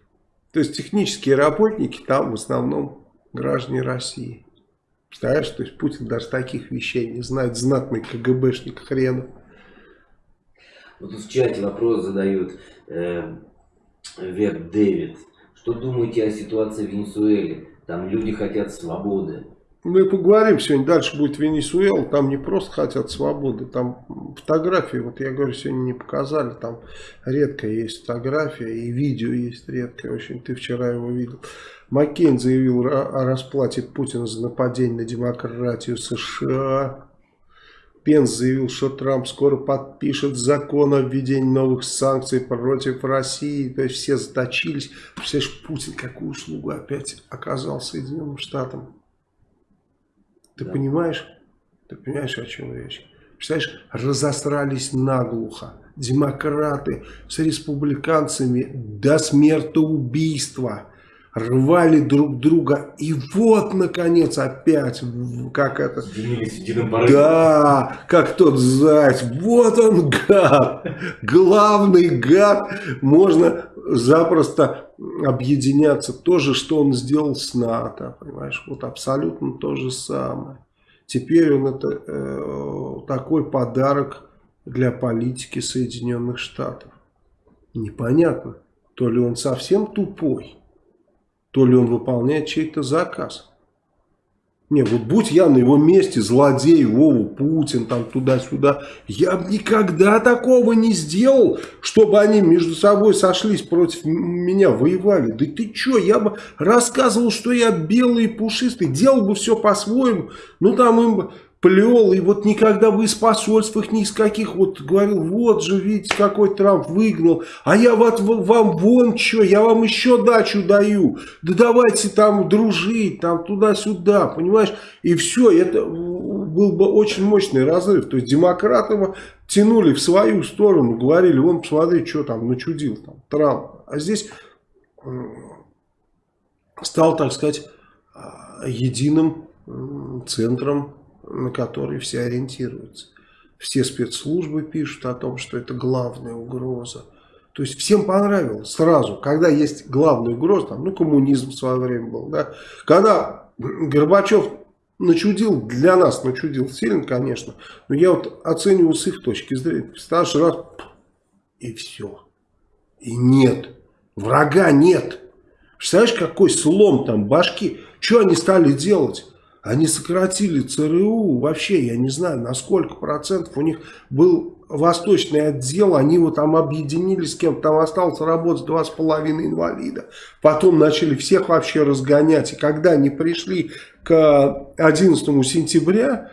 То есть технические работники там в основном граждане России. Представляешь, то есть Путин даже таких вещей не знает, знатный КГБшник хрена. Вот тут в чате вопрос задают э, Веб Дэвид. Что думаете о ситуации в Венесуэле? Там люди хотят свободы. Мы поговорим сегодня, дальше будет Венесуэла, там не просто хотят свободы, там фотографии, вот я говорю, сегодня не показали, там редко есть фотография и видео есть редкое, очень, ты вчера его видел. Маккейн заявил о расплате Путина за нападение на демократию США. Пенс заявил, что Трамп скоро подпишет закон о введении новых санкций против России. То есть все заточились. Представляешь, Путин какую услугу опять оказал Соединенным Штатам. Ты да. понимаешь? Ты понимаешь, о чем речь? Представляешь, разосрались наглухо. Демократы с республиканцами до смертоубийства рвали друг друга. И вот, наконец, опять, как это... Да, как тот заяц. Вот он, гад. Главный гад. Можно запросто объединяться. То же, что он сделал с НАТО. Понимаешь, вот абсолютно то же самое. Теперь он это э, такой подарок для политики Соединенных Штатов. Непонятно, то ли он совсем тупой, то ли он выполняет чей-то заказ. Не, вот будь я на его месте, злодей, Вову, Путин, там туда-сюда, я бы никогда такого не сделал, чтобы они между собой сошлись против меня, воевали. Да ты что, я бы рассказывал, что я белый и пушистый, делал бы все по-своему. Ну там им плел, и вот никогда бы из посольств их ни из каких, вот говорил, вот же, видите, какой Трамп выгнал, а я вот вам вон что, я вам еще дачу даю, да давайте там дружить, там туда-сюда, понимаешь, и все, это был бы очень мощный разрыв, то есть демократы его тянули в свою сторону, говорили, вон, посмотри, что там начудил там Трамп, а здесь стал, так сказать, а, единым центром на который все ориентируются. Все спецслужбы пишут о том, что это главная угроза. То есть всем понравилось сразу, когда есть главная угроза, там, ну коммунизм в свое время был, да, когда Горбачев начудил, для нас начудил сильно, конечно, но я вот оцениваю с их точки зрения, представляешь, раз, и все, и нет, врага нет, представляешь, какой слом там башки, что они стали делать? Они сократили ЦРУ, вообще я не знаю, на сколько процентов у них был восточный отдел, они вот там объединились с кем-то, там осталось работать два с половиной инвалида. Потом начали всех вообще разгонять. И когда они пришли к 11 сентября,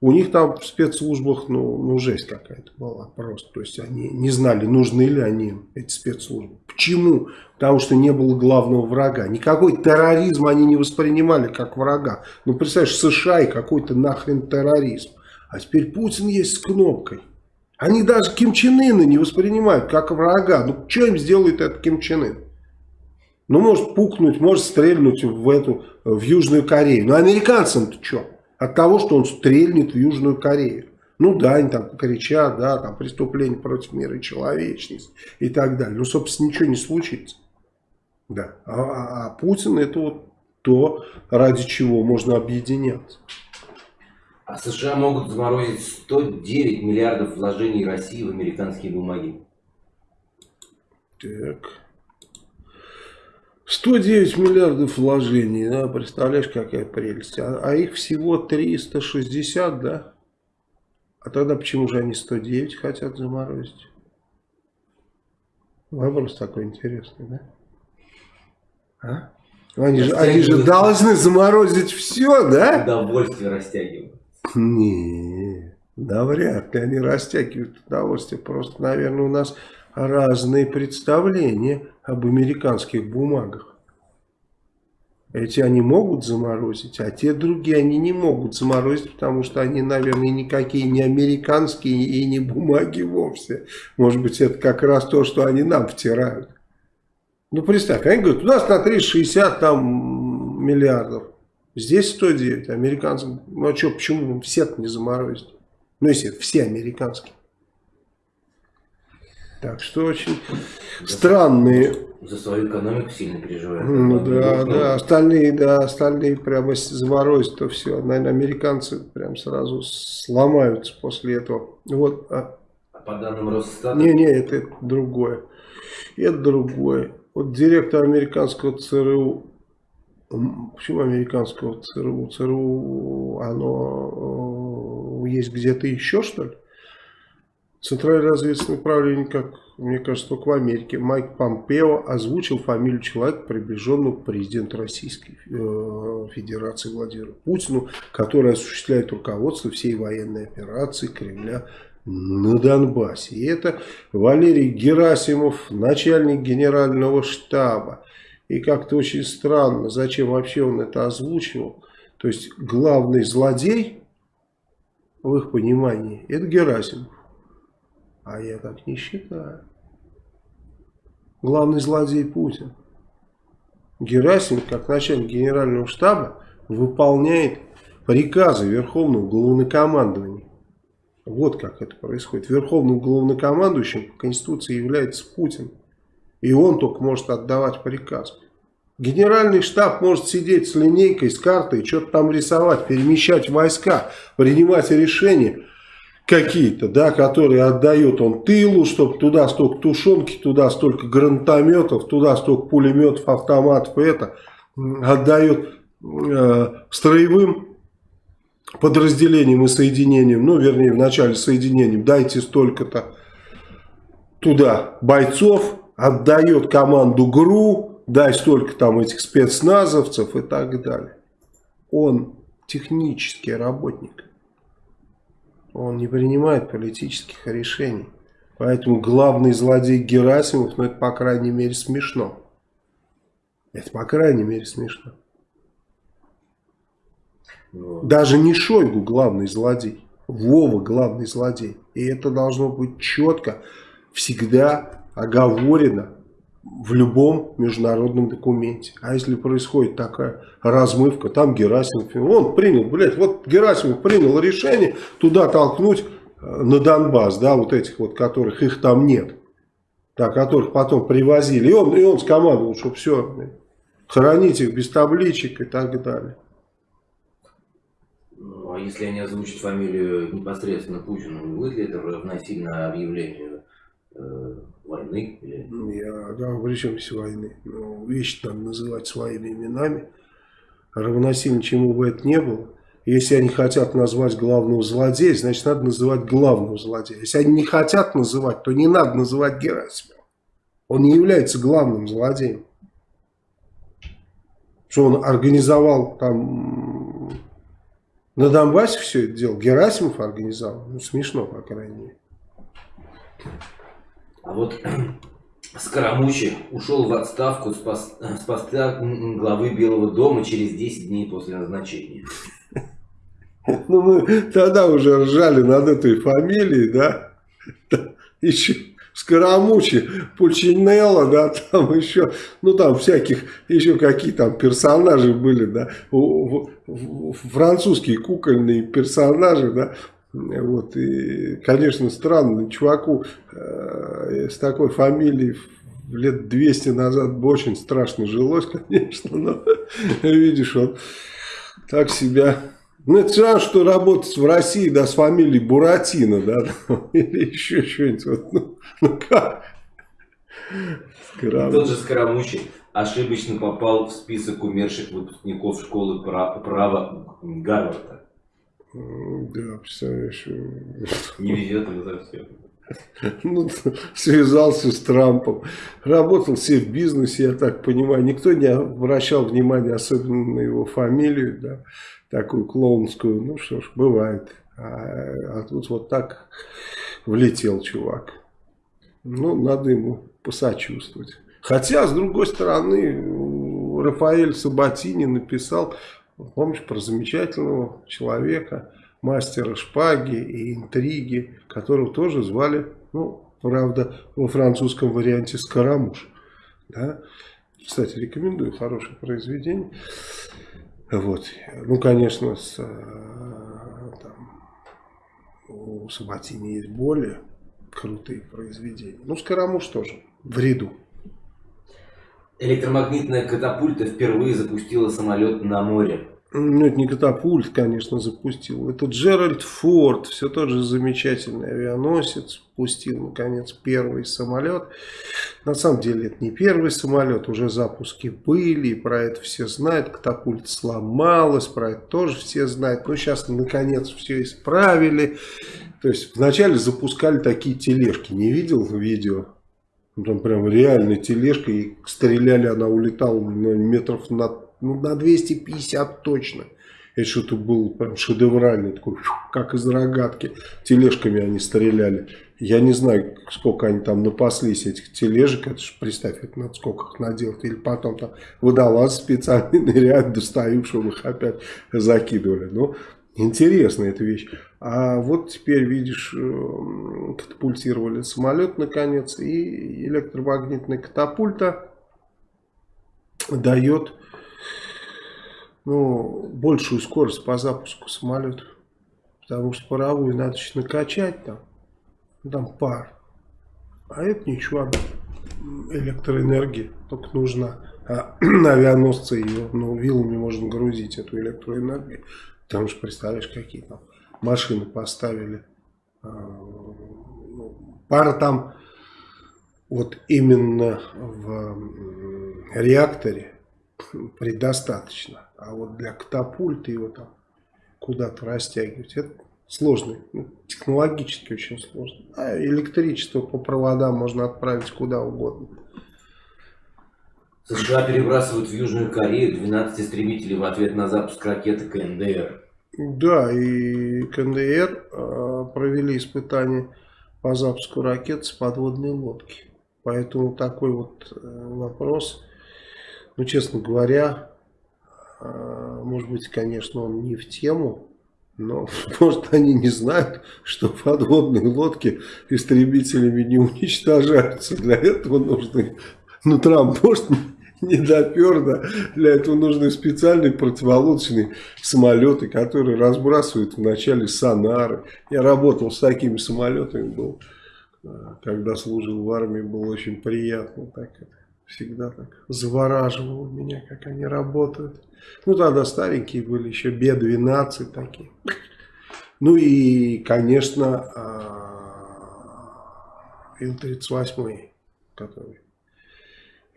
у них там в спецслужбах, ну, ну жесть какая-то была просто. То есть они не знали, нужны ли они, эти спецслужбы. Почему? Потому что не было главного врага. Никакой терроризм они не воспринимали как врага. Ну, представляешь, США и какой-то нахрен терроризм. А теперь Путин есть с кнопкой. Они даже Ким Чен Ына не воспринимают как врага. Ну, что им сделает этот Ким Чен Ын? Ну, может пукнуть, может стрельнуть в эту, в Южную Корею. Но американцам-то что? От того, что он стрельнет в Южную Корею. Ну да, они там кричат, да, там преступление против мира и человечности и так далее. Но, собственно, ничего не случится. Да. А, а, а Путин это вот то, ради чего можно объединяться. А США могут заморозить 109 миллиардов вложений России в американские бумаги. Так. 109 миллиардов вложений, да, представляешь, какая прелесть. А, а их всего 360, да? А тогда почему же они 109 хотят заморозить? Вопрос такой интересный, да? А? Они же, они же должны заморозить все, да? Удовольствие растягивают. Не, да вряд ли они растягивают удовольствие. Просто, наверное, у нас разные представления об американских бумагах. Эти они могут заморозить, а те другие они не могут заморозить, потому что они, наверное, никакие не американские и не бумаги вовсе. Может быть, это как раз то, что они нам втирают. Ну, представь, они говорят, у нас на 360 там миллиардов. Здесь 109, американцам. Ну, а что, почему все не заморозить? Ну, если все американские. Так что очень за странные. За свою экономику сильно переживают. Ну да, ну, да, остальные, да, остальные прямо заморозят, то все. Наверное, американцы прям сразу сломаются после этого. Вот. А, а по данным Росстата? Не, не, это, это другое. Это другое. Вот директор американского ЦРУ Почему американского ЦРУ? ЦРУ, оно э, есть где-то еще, что ли? Центральное разведывательное управление, как мне кажется, только в Америке, Майк Помпео озвучил фамилию человека, приближенного к президенту Российской э, Федерации Владимиру Путину, который осуществляет руководство всей военной операции Кремля на Донбассе. И это Валерий Герасимов, начальник генерального штаба. И как-то очень странно, зачем вообще он это озвучивал. То есть главный злодей, в их понимании, это Герасимов. А я так не считаю. Главный злодей Путин. Герасимов, как начальник генерального штаба, выполняет приказы Верховного Главнокомандования. Вот как это происходит. Верховным главнокомандующим по Конституции является Путин. И он только может отдавать приказ. Генеральный штаб может сидеть с линейкой, с картой, что-то там рисовать, перемещать войска, принимать решения какие-то, да, которые отдает он тылу, чтобы туда столько тушенки, туда столько гранатометов, туда столько пулеметов, автоматов, это отдает э, строевым подразделениям и соединениям, ну, вернее, в начале соединением, дайте столько-то туда бойцов, отдает команду ГРУ, дай столько там этих спецназовцев и так далее. Он технический работник. Он не принимает политических решений. Поэтому главный злодей Герасимов, ну это по крайней мере смешно. Это по крайней мере смешно. Даже не Шойгу главный злодей. Вова главный злодей. И это должно быть четко, всегда оговорено в любом международном документе. А если происходит такая размывка, там Герасимов, он принял, блядь, вот Герасимов принял решение туда толкнуть э, на Донбасс, да, вот этих вот, которых их там нет, да, которых потом привозили. И он, и он скомандовал, что все, хоронить их без табличек и так далее. Ну, а если они озвучат фамилию непосредственно Путину, будет ли это равносильно объявлению войны? Или... Я, да, при чем здесь войны? Ну, вещи там называть своими именами. Равносильно чему бы это не было. Если они хотят назвать главного злодея, значит надо называть главного злодея. Если они не хотят называть, то не надо называть Герасимова. Он не является главным злодеем. Что он организовал там на Донбассе все это дело. Герасимов организовал. Ну смешно, по крайней мере. А вот [clears throat] Скоромучи ушел в отставку с, пост, с поста главы Белого дома через 10 дней после назначения. [laughs] Ну, мы тогда уже ржали над этой фамилией, да? Еще Скоромучи, Пульчинелло, да, там еще, ну, там всяких, еще какие там персонажи были, да, французские кукольные персонажи, да, вот, и, конечно, странно, чуваку э, с такой фамилией лет 200 назад бы очень страшно жилось, [laughs] конечно, но видишь, он так себя... Ну, это все что работать в России, да, с фамилией Буратино, да, [laughs] или еще что-нибудь, вот, ну, ну как? Тот же Скоромучий ошибочно попал в список умерших выпускников школы права Гарварда. Да, представляешь. Не везет ему совсем. [laughs] Ну, связался с Трампом. Работал все в бизнесе, я так понимаю. Никто не обращал внимания, особенно на его фамилию, да, такую клоунскую. Ну что ж, бывает. А, а тут вот так влетел чувак. Ну, надо ему посочувствовать. Хотя, с другой стороны, Рафаэль Сабатини написал Помнишь про замечательного человека, мастера шпаги и интриги, которого тоже звали, ну, правда, во французском варианте Скоромуш. Да? Кстати, рекомендую, хорошее произведение. Вот. Ну, конечно, с, э, там, у Сабатини есть более крутые произведения. Ну, Скоромуш тоже в ряду. Электромагнитная катапульта впервые запустила самолет на море. Ну, это не катапульт, конечно, запустил. Это Джеральд Форд, все тот же замечательный авианосец, пустил, наконец, первый самолет. На самом деле, это не первый самолет, уже запуски были, про это все знают. Катапульт сломалась, про это тоже все знают. Но сейчас, наконец, все исправили. То есть, вначале запускали такие тележки. Не видел видео? Ну, там прям реально тележка, и стреляли, она улетала метров на, ну, на 250 точно. Это что-то был прям шедевральный, такой, как из рогатки. Тележками они стреляли. Я не знаю, сколько они там напаслись, этих тележек. Это же, представь, это надо сколько их наделать. Или потом там водолаз специальный [laughs] достают, чтобы их опять закидывали. Ну, Интересная эта вещь. А вот теперь, видишь, э, катапультировали самолет наконец. И электромагнитная катапульта дает ну, большую скорость по запуску самолета. Потому что паровую надо еще накачать там. Там пар. А это ничего. Электроэнергия только нужна. А [clears throat] авианосцы ее ну, вилами можно грузить, эту электроэнергию. Потому что, представляешь, какие там машины поставили. А, ну, пара там вот именно в реакторе предостаточно. А вот для катапульта его там куда-то растягивать, это сложно. Ну, технологически очень сложно. А электричество по проводам можно отправить куда угодно. США перебрасывают в Южную Корею 12 истребителей в ответ на запуск ракеты КНДР. Да, и КНДР э, провели испытания по запуску ракет с подводной лодки. Поэтому такой вот э, вопрос, ну, честно говоря, э, может быть, конечно, он не в тему, но, [laughs] может, они не знают, что подводные лодки истребителями не уничтожаются. Для этого нужны... Ну, Трамп, может, [laughs] не допер, да. Для этого нужны специальные противолодочные самолеты, которые разбрасывают вначале сонары. Я работал с такими самолетами, был, э, когда служил в армии, было очень приятно. Так всегда так завораживало меня, как они работают. Ну, тогда старенькие были, еще Б-12 такие. Ну и, конечно, а, Ил-38, который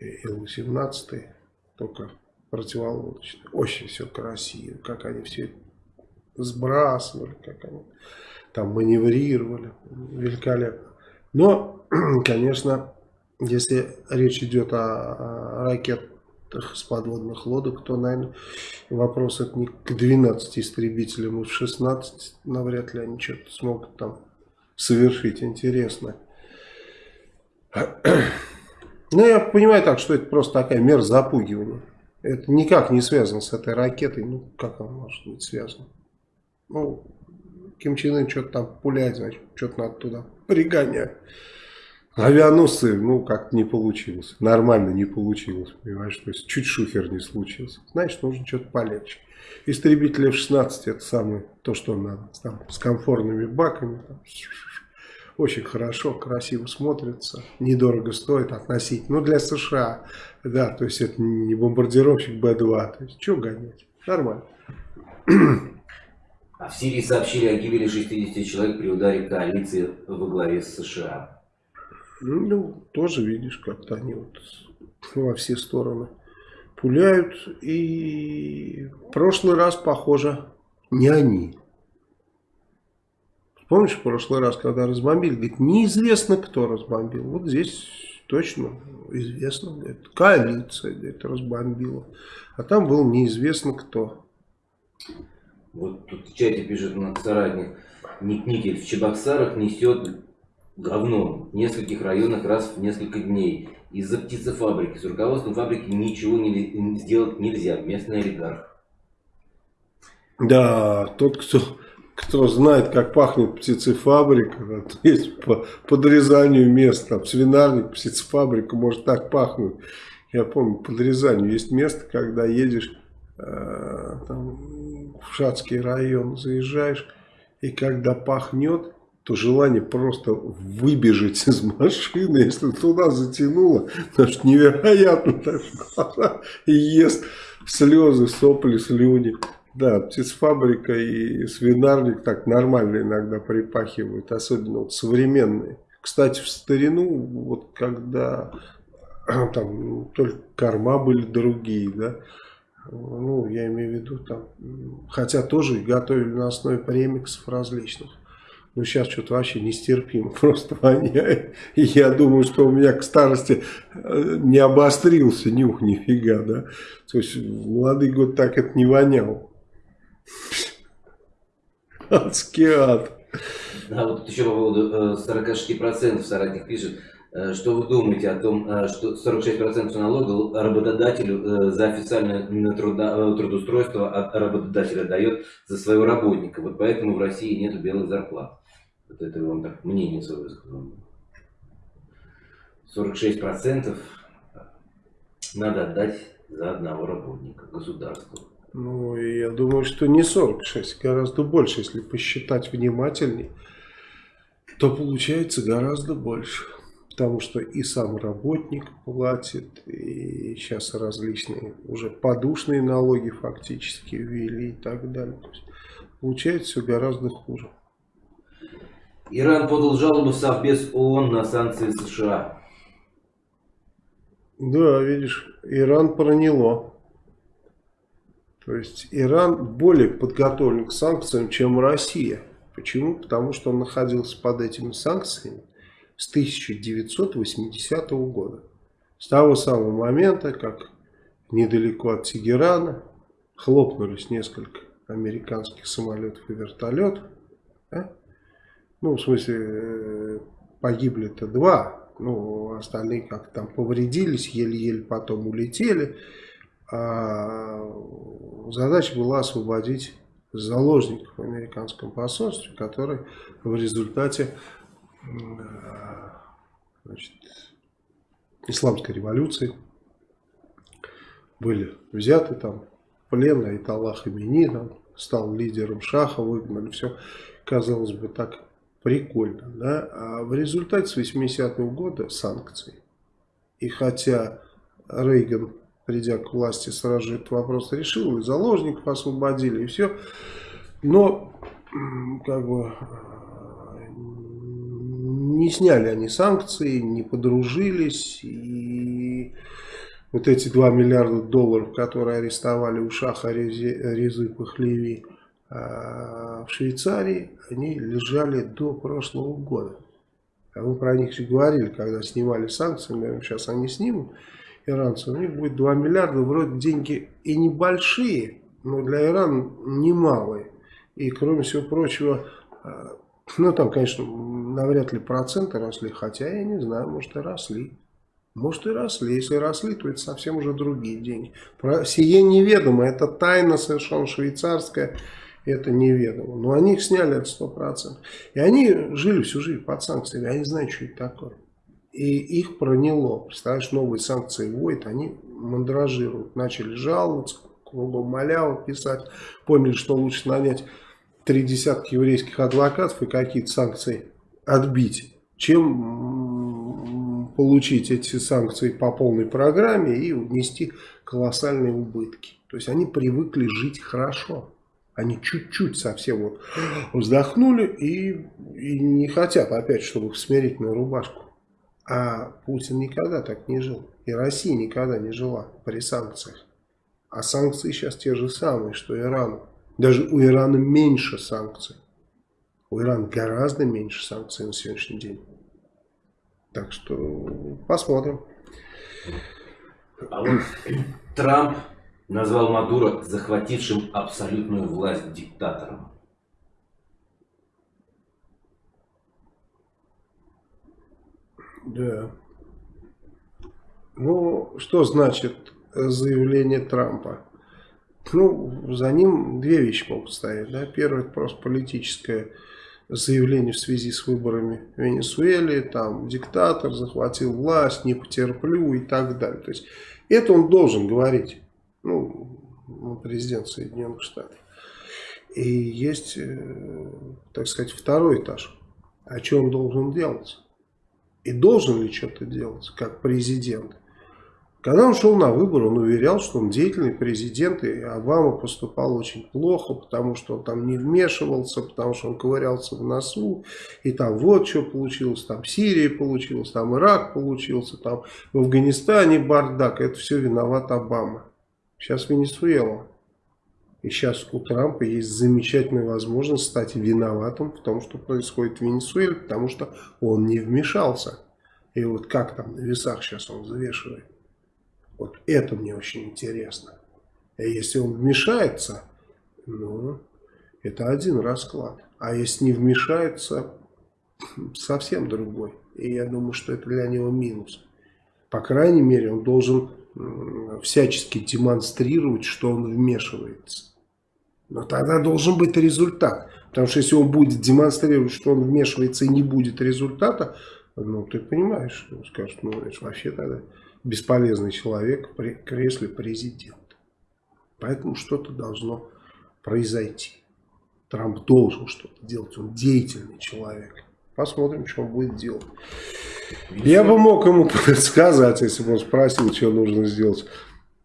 Ил-18, только противолодочный. Очень все красиво, как они все сбрасывали, как они там маневрировали. Великолепно. Но, [clears throat] конечно, если речь идет о, ракетах с подводных лодок, то, наверное, вопрос это не к 12 истребителям, и в 16 навряд ли они что-то смогут там совершить интересное. [clears throat] Ну, я понимаю так, что это просто такая мера запугивания. Это никак не связано с этой ракетой. Ну, как она может быть связана? Ну, Ким Чен Ын что-то там пуляет, значит, что-то надо туда пригонять. Авианосцы, ну, как не получилось. Нормально не получилось, понимаешь? То есть, чуть шухер не случился. Значит, нужно что-то полегче. Истребители F-16 это самое, то, что надо. Там, с комфортными баками. Там, очень хорошо, красиво смотрится, недорого стоит относительно. Ну, для США, да, то есть это не бомбардировщик Б-2, то есть что гонять, нормально. А в Сирии сообщили о гибели 60 человек при ударе коалиции во главе с США. Ну, тоже видишь, как-то они вот во все стороны пуляют. И в прошлый раз, похоже, не они. Помнишь, в прошлый раз, когда разбомбили, говорит, неизвестно, кто разбомбил. Вот здесь точно известно, говорит, коалиция говорит, разбомбила. А там был неизвестно кто. Вот тут в чате пишет на соратник, Ник Никель в Чебоксарах несет говно в нескольких районах раз в несколько дней. Из-за птицефабрики. С руководством фабрики ничего не, сделать нельзя. Местный олигарх. Да, тот, кто кто знает, как пахнет птицефабрика, есть по подрезанию мест, там свинарник, птицефабрика может так пахнуть. Я помню, подрезанию есть место, когда едешь э, там, в Шацкий район, заезжаешь, и когда пахнет, то желание просто выбежать из машины, если туда затянуло, потому что невероятно так [laughs] и ест слезы, сопли, слюни. Да, птицфабрика и свинарник так нормально иногда припахивают, особенно вот современные. Кстати, в старину, вот когда [clears throat] там только корма были другие, да, ну, я имею в виду там, хотя тоже готовили на основе премиксов различных. Но сейчас что-то вообще нестерпимо, [laughs] просто воняет. И я думаю, что у меня к старости э, не обострился нюх нифига, да. То есть в молодые годы так это не воняло. Адский ад. Да, вот еще по поводу 46% э, соратник пишет, э, что вы думаете о том, э, что 46% налога работодателю за официальное труда, трудоустройство от работодателя дает за своего работника. Вот поэтому в России нет белых зарплат. Вот это вам так мнение свое высказал. 46% надо отдать за одного работника государству. Ну, я думаю, что не 46, гораздо больше, если посчитать внимательней, то получается гораздо больше. Потому что и сам работник платит, и сейчас различные уже подушные налоги фактически ввели и так далее. То есть, получается все гораздо хуже. Иран подал жалобу в Совбез ООН на санкции США. Да, видишь, Иран проняло. То есть Иран более подготовлен к санкциям, чем Россия. Почему? Потому что он находился под этими санкциями с 1980 года. С того самого момента, как недалеко от Тегерана хлопнулись несколько американских самолетов и вертолетов. Да? Ну, в смысле, э, погибли-то два. Ну, остальные как там повредились, еле-еле потом улетели. А задача была освободить заложников в американском посольстве, которые в результате значит, исламской революции были взяты там плен, а Италах Имени там, стал лидером Шаха, выгнали, все, казалось бы, так прикольно, да, а в результате с 80-го года санкции. И хотя Рейган, придя к власти, сразу же этот вопрос решил, и заложников освободили, и все, но, как бы, не сняли они санкции, не подружились, и вот эти 2 миллиарда долларов, которые арестовали у Шаха Резы Пахлеви а, в Швейцарии, они лежали до прошлого года. А мы про них же говорили, когда снимали санкции, наверное, сейчас они снимут, иранцы, у них будет 2 миллиарда, вроде деньги и небольшие, но для Ирана немалые. И кроме всего прочего, а, ну там, конечно, навряд ли проценты росли, хотя я не знаю, может и росли. Может и росли. Если росли, то это совсем уже другие деньги. Про сие неведомо. Это тайна совершенно швейцарская. Это неведомо. Но они их сняли от 100%. И они жили всю жизнь под санкциями. Они знают, что это такое. И их проняло. Представляешь, новые санкции вводят, они мандражируют. Начали жаловаться, кругом маляву писать. Поняли, что лучше нанять три десятка еврейских адвокатов и какие-то санкции отбить, чем получить эти санкции по полной программе и внести колоссальные убытки. То есть они привыкли жить хорошо. Они чуть-чуть совсем вот вздохнули и, и не хотят опять, чтобы в смирительную рубашку. А Путин никогда так не жил. И Россия никогда не жила при санкциях. А санкции сейчас те же самые, что Ирану. Даже у Ирана меньше санкций. У Ирана гораздо меньше санкций на сегодняшний день. Так что посмотрим. А вот Трамп назвал Мадуро захватившим абсолютную власть диктатором. Да. Ну, что значит заявление Трампа? Ну, за ним две вещи могут стоять. Да? Первое, это просто политическое заявление в связи с выборами в Венесуэле, там диктатор захватил власть, не потерплю и так далее. То есть это он должен говорить, ну, президент Соединенных Штатов. И есть, э, так сказать, второй этаж. А что он должен делать? И должен ли что-то делать, как президент? Когда он шел на выборы, он уверял, что он деятельный президент, и Обама поступал очень плохо, потому что он там не вмешивался, потому что он ковырялся в носу, и там вот что получилось, там Сирия получилась, там Ирак получился, там в Афганистане бардак, это все виноват Обама. Сейчас Венесуэла. И сейчас у Трампа есть замечательная возможность стать виноватым в том, что происходит в Венесуэле, потому что он не вмешался. И вот как там на весах сейчас он взвешивает. Вот это мне очень интересно. А если он вмешается, ну, это один расклад. А если не вмешается, совсем другой. И я думаю, что это для него минус. По крайней мере, он должен всячески демонстрировать, что он вмешивается. Но тогда должен быть результат. Потому что если он будет демонстрировать, что он вмешивается и не будет результата, ну, ты понимаешь, он скажет, ну, это вообще тогда бесполезный человек при кресле президента. Поэтому что-то должно произойти. Трамп должен что-то делать. Он деятельный человек. Посмотрим, что он будет делать. Я бы мог ему [laughs] сказать, если бы он спросил, что нужно сделать.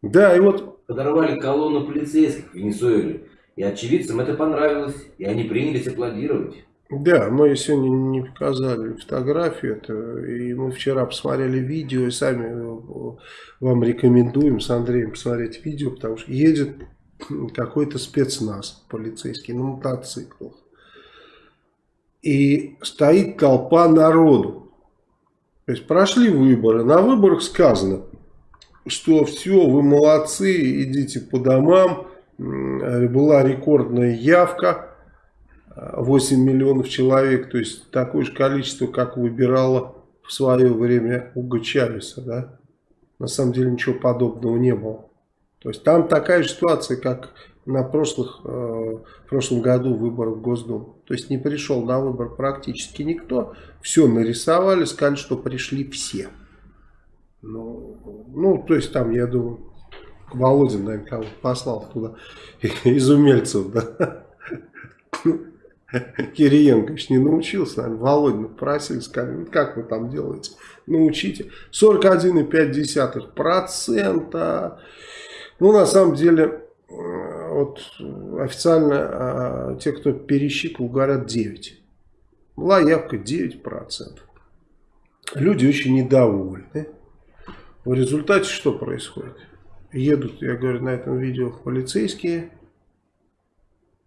Да, и вот... Подорвали колонну полицейских в Венесуэле. И очевидцам это понравилось. И они принялись аплодировать. Да, мы сегодня не показали фотографию, это, и мы вчера посмотрели видео, и сами э, вам рекомендуем с Андреем посмотреть видео, потому что едет какой-то спецназ полицейский на мотоциклах. И стоит толпа народу. То есть прошли выборы, на выборах сказано, что все, вы молодцы, идите по домам, была рекордная явка, 8 миллионов человек, то есть такое же количество, как выбирало в свое время Уго Чавеса, да? На самом деле ничего подобного не было. То есть там такая же ситуация, как на прошлых, э, в прошлом году выборах в Госдуму. То есть не пришел на выбор практически никто. Все нарисовали, сказали, что пришли все. Ну, ну то есть там, я думаю, Володин, наверное, кого послал туда [laughs] из умельцев, да. [laughs] Кириенко еще не научился, наверное, Володина просили, сказали, ну, как вы там делаете, научите. 41,5%. Ну, на самом деле, э, вот официально а, те, кто пересчитывал, говорят 9. Была явка 9%. Люди очень недовольны. В результате что происходит? Едут, я говорю, на этом видео полицейские,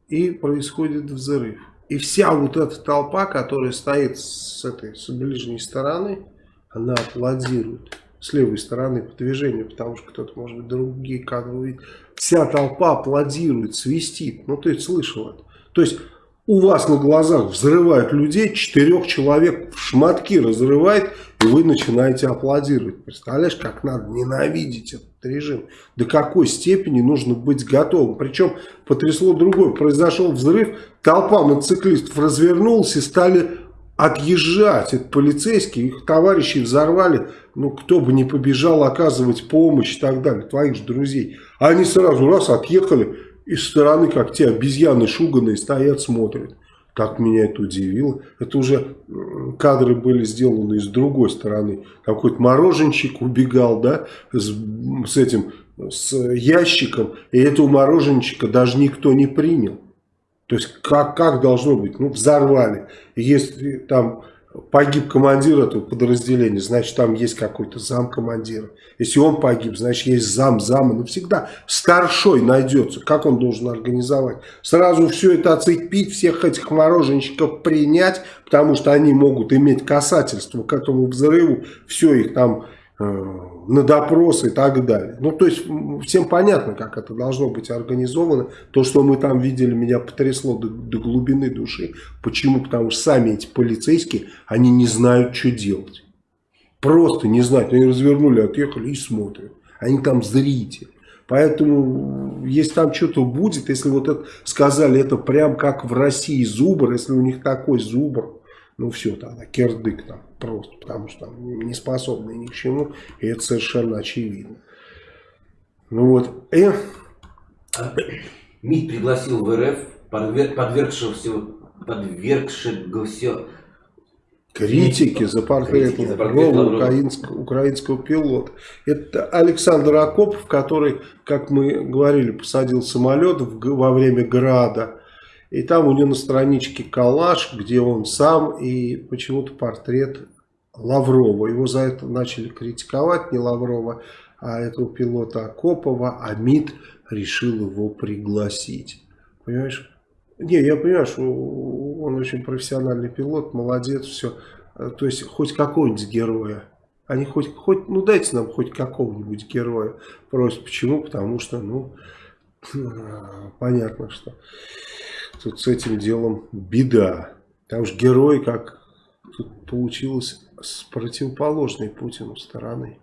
и происходит взрыв. И вся вот эта толпа, которая стоит с этой, с ближней стороны, она аплодирует. С левой стороны по движению, потому что кто-то, может быть, другие кадры увидит. Вся толпа аплодирует, свистит. Ну, ты слышал это. То есть, у вас на глазах взрывают людей, четырех человек в шматки разрывает, и вы начинаете аплодировать. Представляешь, как надо ненавидеть этот режим. До какой степени нужно быть готовым. Причем потрясло другое. Произошел взрыв, толпа мотоциклистов развернулась и стали отъезжать. Это полицейские, их товарищи взорвали. Ну, кто бы не побежал оказывать помощь и так далее. Твоих же друзей. А они сразу раз отъехали из стороны, как те обезьяны шуганные, стоят, смотрят. Так меня это удивило. Это уже кадры были сделаны с другой стороны. Какой-то мороженщик убегал, да, с, с этим, с ящиком. И этого мороженщика даже никто не принял. То есть, как, как должно быть? Ну, взорвали. Если там погиб командир этого подразделения, значит, там есть какой-то зам командира. Если он погиб, значит, есть зам зама. Ну, всегда старшой найдется. Как он должен организовать? Сразу все это оцепить, всех этих мороженщиков принять, потому что они могут иметь касательство к этому взрыву. Все их там Э, на допросы и так далее. Ну, то есть, всем понятно, как это должно быть организовано. То, что мы там видели, меня потрясло до, до глубины души. Почему? Потому что сами эти полицейские, они не знают, что делать. Просто не знают. Они развернули, отъехали и смотрят. Они там зрители. Поэтому, если там что-то будет, если вот это сказали, это прям как в России зубр, если у них такой зубр, ну все, тогда кирдык там просто, потому что там не способны ни к чему, и это совершенно очевидно. Ну вот, и... МИД пригласил в РФ подвергшегося, подвергшегося критики за портрет украинского, украинского пилота. Это Александр Акопов, который, как мы говорили, посадил самолет во время града и там у него на страничке коллаж, где он сам и почему-то портрет Лаврова. Его за это начали критиковать, не Лаврова, а этого пилота Акопова, а МИД решил его пригласить. Понимаешь? Не, я понимаю, что он очень профессиональный пилот, молодец, все. То есть хоть какого-нибудь героя. Они хоть, хоть, ну дайте нам хоть какого-нибудь героя. Просто почему? Потому что, ну, [laughs] понятно, что тут с этим делом беда. Там же герой, как тут получилось, с противоположной Путину стороны.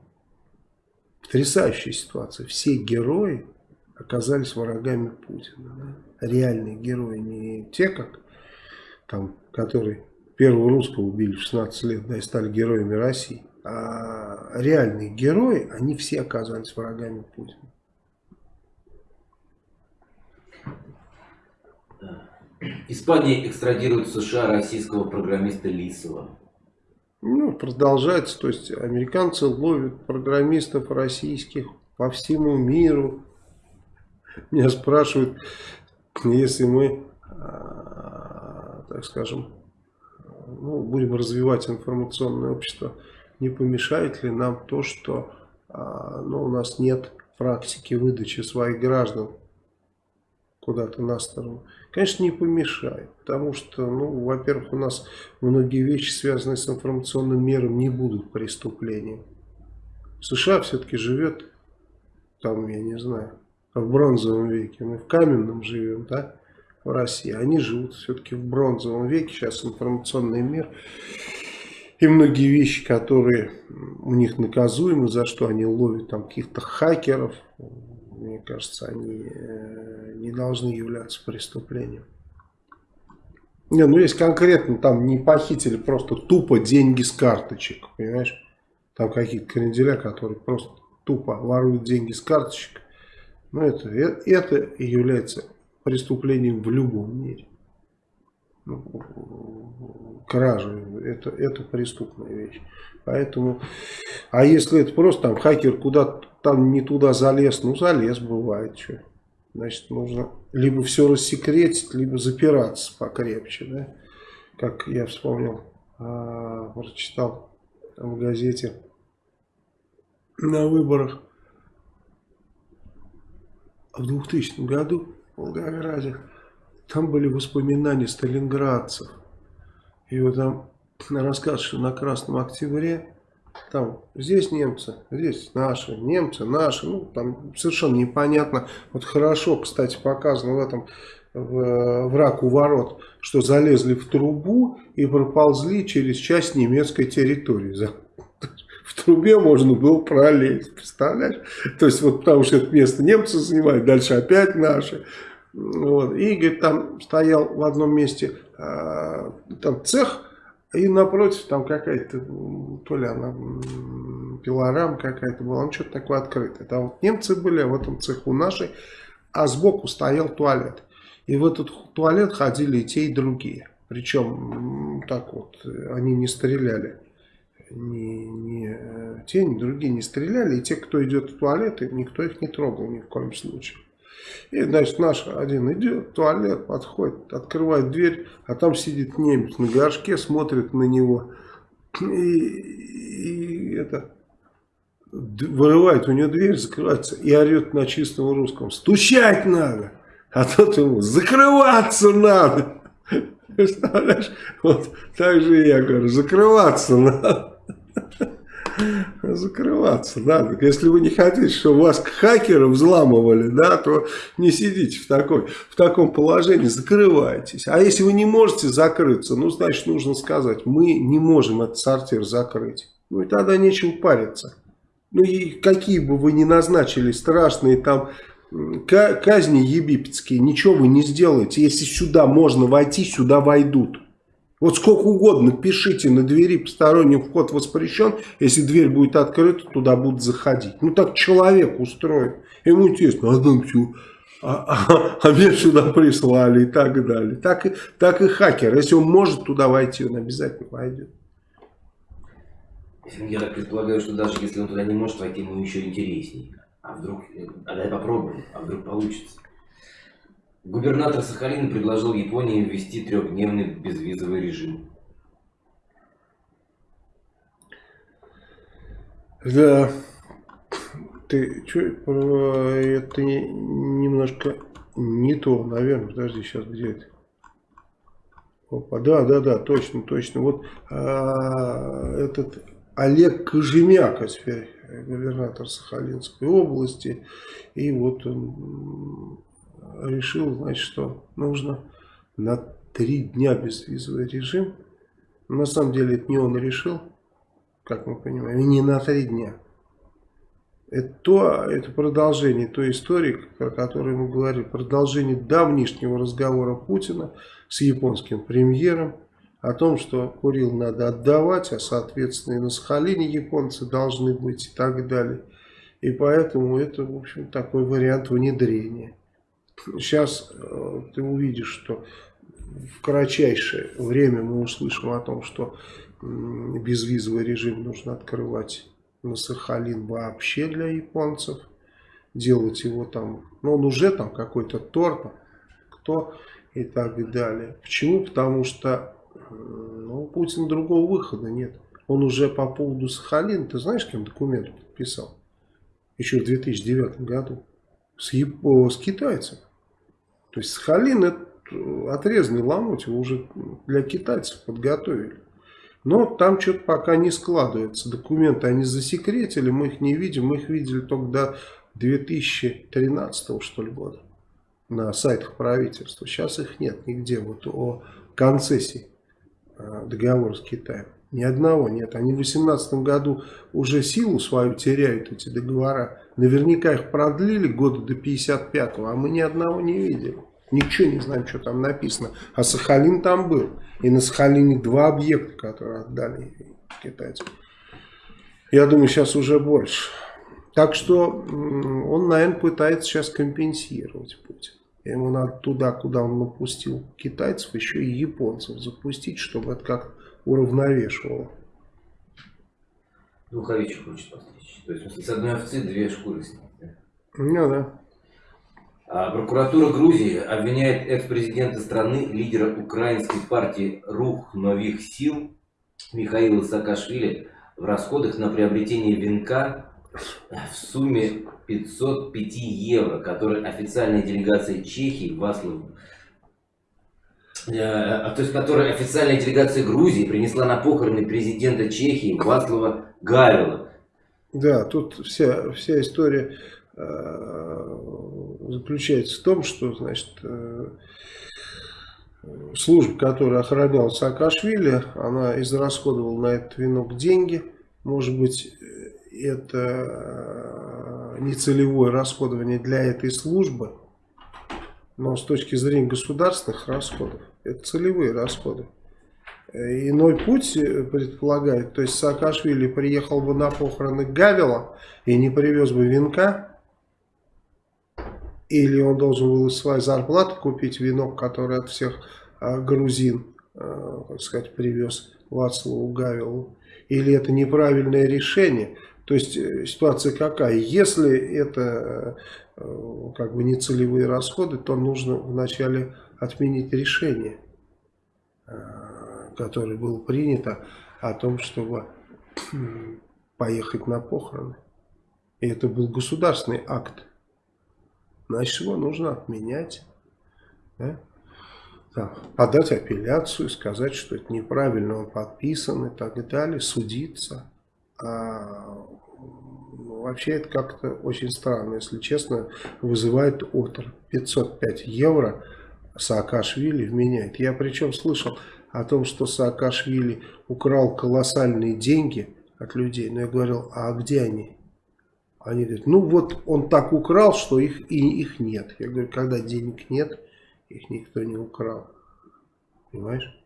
Потрясающая ситуация. Все герои оказались врагами Путина. Да? Реальные герои, не те, как там, которые первого русского убили в 16 лет, да, и стали героями России. А реальные герои, они все оказались врагами Путина. Испания экстрадирует в США российского программиста Лисова. Ну, продолжается. То есть, американцы ловят программистов российских по всему миру. Меня спрашивают, если мы, а, так скажем, ну, будем развивать информационное общество, не помешает ли нам то, что а, ну, у нас нет практики выдачи своих граждан куда-то на сторону, конечно, не помешает. Потому что, ну, во-первых, у нас многие вещи, связанные с информационным миром, не будут преступлением. США все-таки живет, там, я не знаю, в бронзовом веке. Мы в каменном живем, да? в России. Они живут все-таки в бронзовом веке, сейчас информационный мир. И многие вещи, которые у них наказуемы, за что они ловят там каких-то хакеров, мне кажется, они э, не должны являться преступлением. Не, ну есть конкретно, там не похитили просто тупо деньги с карточек, понимаешь? Там какие-то кренделя, которые просто тупо воруют деньги с карточек. Ну это, э, это является преступлением в любом мире. Ну, кража, это, это преступная вещь. Поэтому, а если это просто там хакер куда-то там не туда залез, ну залез бывает, что. Значит, нужно либо все рассекретить, либо запираться покрепче, да. Как я вспомнил, а, прочитал в газете на выборах в 2000 году в Волгограде. Там были воспоминания сталинградцев. И вот там рассказ, что на Красном Октябре там здесь немцы, здесь наши, немцы, наши, ну там совершенно непонятно. Вот хорошо, кстати, показано в этом в, враг у ворот, что залезли в трубу и проползли через часть немецкой территории. В трубе можно было пролезть, представляешь? То есть вот потому что это место немцы занимают, дальше опять наши. Вот. И, говорит, там стоял в одном месте э, там цех, и напротив там какая-то, то ли она пилорам какая-то была, ну что-то такое открытое. Там вот немцы были, а в этом цеху наши, а сбоку стоял туалет. И в этот туалет ходили и те, и другие. Причем так вот, они не стреляли. Ни, ни э, те, ни другие не стреляли. И те, кто идет в туалет, никто их не трогал ни в коем случае. И, значит, наш один идет туалет, подходит, открывает дверь, а там сидит немец на горшке, смотрит на него. И, и это вырывает у него дверь, закрывается и орет на чистом русском. Стучать надо! А тот ему закрываться надо! Представляешь? Вот так же я говорю, закрываться надо. Закрываться надо. Если вы не хотите, чтобы вас хакеры взламывали, да, то не сидите в, такой, в таком положении, закрывайтесь. А если вы не можете закрыться, ну, значит, нужно сказать, мы не можем этот сортир закрыть. Ну, и тогда нечего париться. Ну, и какие бы вы ни назначили страшные там казни египетские, ничего вы не сделаете. Если сюда можно войти, сюда войдут. Вот сколько угодно пишите на двери посторонний вход воспрещен. Если дверь будет открыта, туда будут заходить. Ну так человек устроен. Ему интересно, а там все... А, а, а меня сюда прислали и так далее. Так, и, так и хакер. Если он может туда войти, он обязательно войдет. Я так предполагаю, что даже если он туда не может войти, ему еще интереснее. А вдруг... А дай попробуем, а вдруг получится. Губернатор Сахалина предложил Японии ввести трехдневный безвизовый режим. Да, ты что, это немножко не то, наверное, подожди, сейчас где это? Опа, да, да, да, точно, точно. Вот а, этот Олег Кожемяка теперь губернатор Сахалинской области, и вот он решил, значит, что нужно на три дня безвизовый режим. на самом деле это не он решил, как мы понимаем, и не на три дня. Это, то, это продолжение той истории, про которую мы говорили, продолжение давнишнего разговора Путина с японским премьером о том, что Курил надо отдавать, а соответственно и на Сахалине японцы должны быть и так далее. И поэтому это, в общем, такой вариант внедрения. Сейчас э, ты увидишь, что в кратчайшее время мы услышим о том, что безвизовый режим нужно открывать на Сахалин вообще для японцев. Делать его там, ну он уже там какой-то торт, кто и так далее. Почему? Потому что ну, у Путина другого выхода нет. Он уже по поводу Сахалина, ты знаешь, кем документ подписал? Еще в 2009 году. С, с китайцем. То есть Сахалин это отрезанный ломоть, его уже для китайцев подготовили. Но там что-то пока не складывается. Документы они засекретили, мы их не видим. Мы их видели только до 2013 что ли года. на сайтах правительства. Сейчас их нет нигде. Вот о концессии э, договора с Китаем. Ни одного нет. Они в 2018 году уже силу свою теряют, эти договора. Наверняка их продлили года до 55-го, а мы ни одного не видели. Ничего не знаем, что там написано. А Сахалин там был. И на Сахалине два объекта, которые отдали китайцам. Я думаю, сейчас уже больше. Так что он, наверное, пытается сейчас компенсировать Путин. Ему надо туда, куда он напустил китайцев, еще и японцев запустить, чтобы это как-то уравновешивало. Духовичу хочет постричь. То есть, с одной овцы две шкуры снять. Да? Ну да. А прокуратура Грузии обвиняет экс-президента страны, лидера украинской партии «Рух новых сил» Михаила Саакашвили в расходах на приобретение венка в сумме 505 евро, который официальная делегация Чехии Васлав э, то есть которая официальная делегация Грузии принесла на похороны президента Чехии Васлава Гавела. Да, тут вся, вся история э, заключается в том, что значит, э, служба, которая охраняла Саакашвили, она израсходовала на этот венок деньги. Может быть, это нецелевое расходование для этой службы, но с точки зрения государственных расходов, это целевые расходы. Иной путь предполагает, то есть Саакашвили приехал бы на похороны Гавила и не привез бы венка, или он должен был из своей зарплаты купить венок, который от всех а, грузин, так сказать, привез Вацлаву Гавилу. Или это неправильное решение. То есть э, ситуация какая? Если это э, как бы не целевые расходы, то нужно вначале отменить решение, э, которое было принято о том, чтобы поехать на похороны. И это был государственный акт. Значит, его нужно отменять. Да? Да, подать апелляцию, сказать, что это неправильно, он подписан и так далее, судиться. А, вообще это как-то очень странно, если честно, вызывает отр. 505 евро Саакашвили вменяет. Я причем слышал о том, что Саакашвили украл колоссальные деньги от людей, но я говорил, а где они? Они говорят, ну вот он так украл, что их и их нет. Я говорю, когда денег нет, их никто не украл. Понимаешь?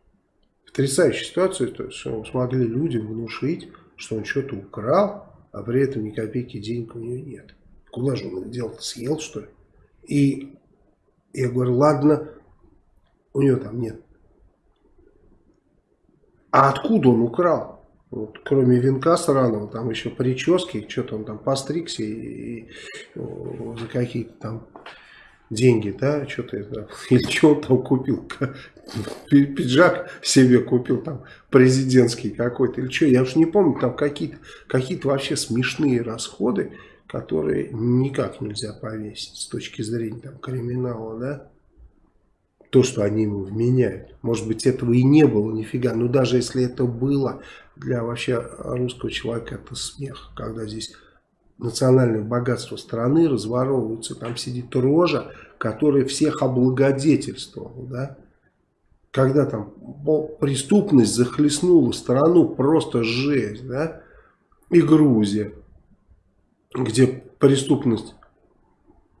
Потрясающая ситуация, то есть, что смогли людям внушить, что он что-то украл, а при этом ни копейки денег у него нет. Куда же он их делал? Съел, что ли? И я говорю, ладно, у него там нет. А откуда он украл? Вот, кроме венка сраного, там еще прически, что-то он там постригся и, и, и за какие-то там деньги, да, что-то это, [laughs] или что он там купил, [laughs] пиджак себе купил, там, президентский какой-то, или что, я уж не помню, там какие-то какие, -то, вообще смешные расходы, которые никак нельзя повесить с точки зрения там криминала, да, то, что они ему вменяют. Может быть, этого и не было нифига, но даже если это было, для вообще русского человека это смех, когда здесь национальное богатство страны разворовывается, там сидит рожа, которая всех облагодетельствовала, да, когда там преступность захлестнула страну, просто жесть, да, и Грузия, где преступность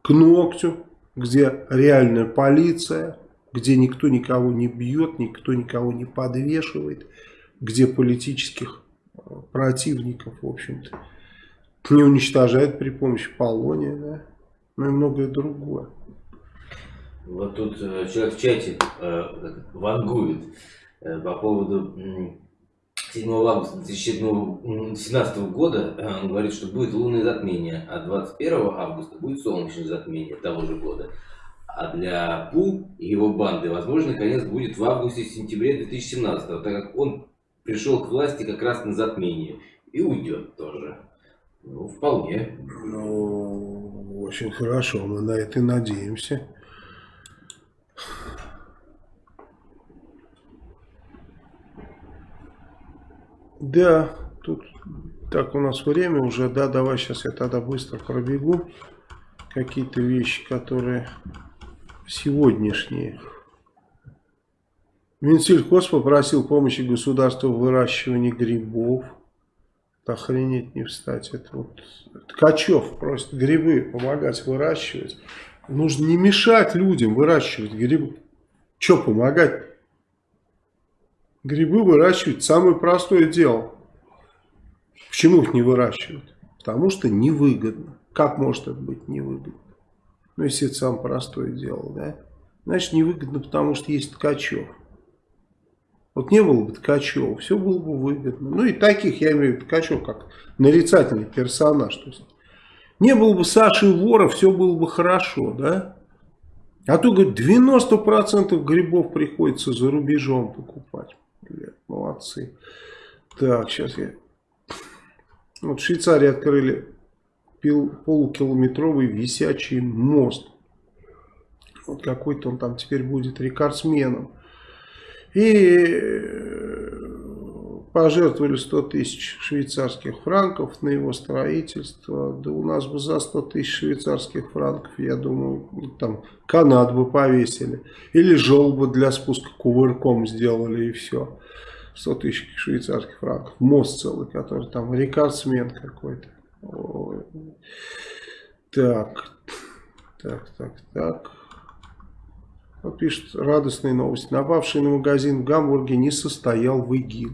к ногтю, где реальная полиция, где никто никого не бьет, никто никого не подвешивает, где политических э, противников, в общем-то, не уничтожают при помощи полония, да, ну и многое другое. Вот тут э, человек в чате э, вангует э, по поводу э, 7 августа 2017 года. Э, он говорит, что будет лунное затмение, а 21 августа будет солнечное затмение того же года. А для Пу и его банды, возможно, конец будет в августе-сентябре 2017, так как он пришел к власти как раз на затмение и уйдет тоже. Ну, вполне. Ну, очень хорошо, мы на это и надеемся. Да, тут так у нас время уже, да, давай сейчас я тогда быстро пробегу какие-то вещи, которые сегодняшние. Минсельхоз попросил помощи государства в выращивании грибов. Охренеть не встать. Это вот Ткачев просит грибы помогать выращивать. Нужно не мешать людям выращивать грибы. Что помогать? Грибы выращивать самое простое дело. Почему их не выращивают? Потому что невыгодно. Как может это быть невыгодно? Ну, если это самое простое дело, да? Значит, невыгодно, потому что есть Ткачев. Вот не было бы Ткачева, все было бы выгодно. Ну и таких, я имею в виду Ткачев, как нарицательный персонаж. То есть, не было бы Саши Вора, все было бы хорошо, да? А то, говорит, 90% грибов приходится за рубежом покупать. Блядь, молодцы. Так, сейчас я... Вот в Швейцарии открыли полукилометровый висячий мост. Вот какой-то он там теперь будет рекордсменом. И э, пожертвовали 100 тысяч швейцарских франков на его строительство. Да у нас бы за 100 тысяч швейцарских франков, я думаю, там канат бы повесили. Или желобы для спуска кувырком сделали и все. 100 тысяч швейцарских франков. Мост целый, который там рекордсмен какой-то. Так, так, так, так. Пишет радостные новости. Напавший на магазин в Гамбурге не состоял в ИГИЛ.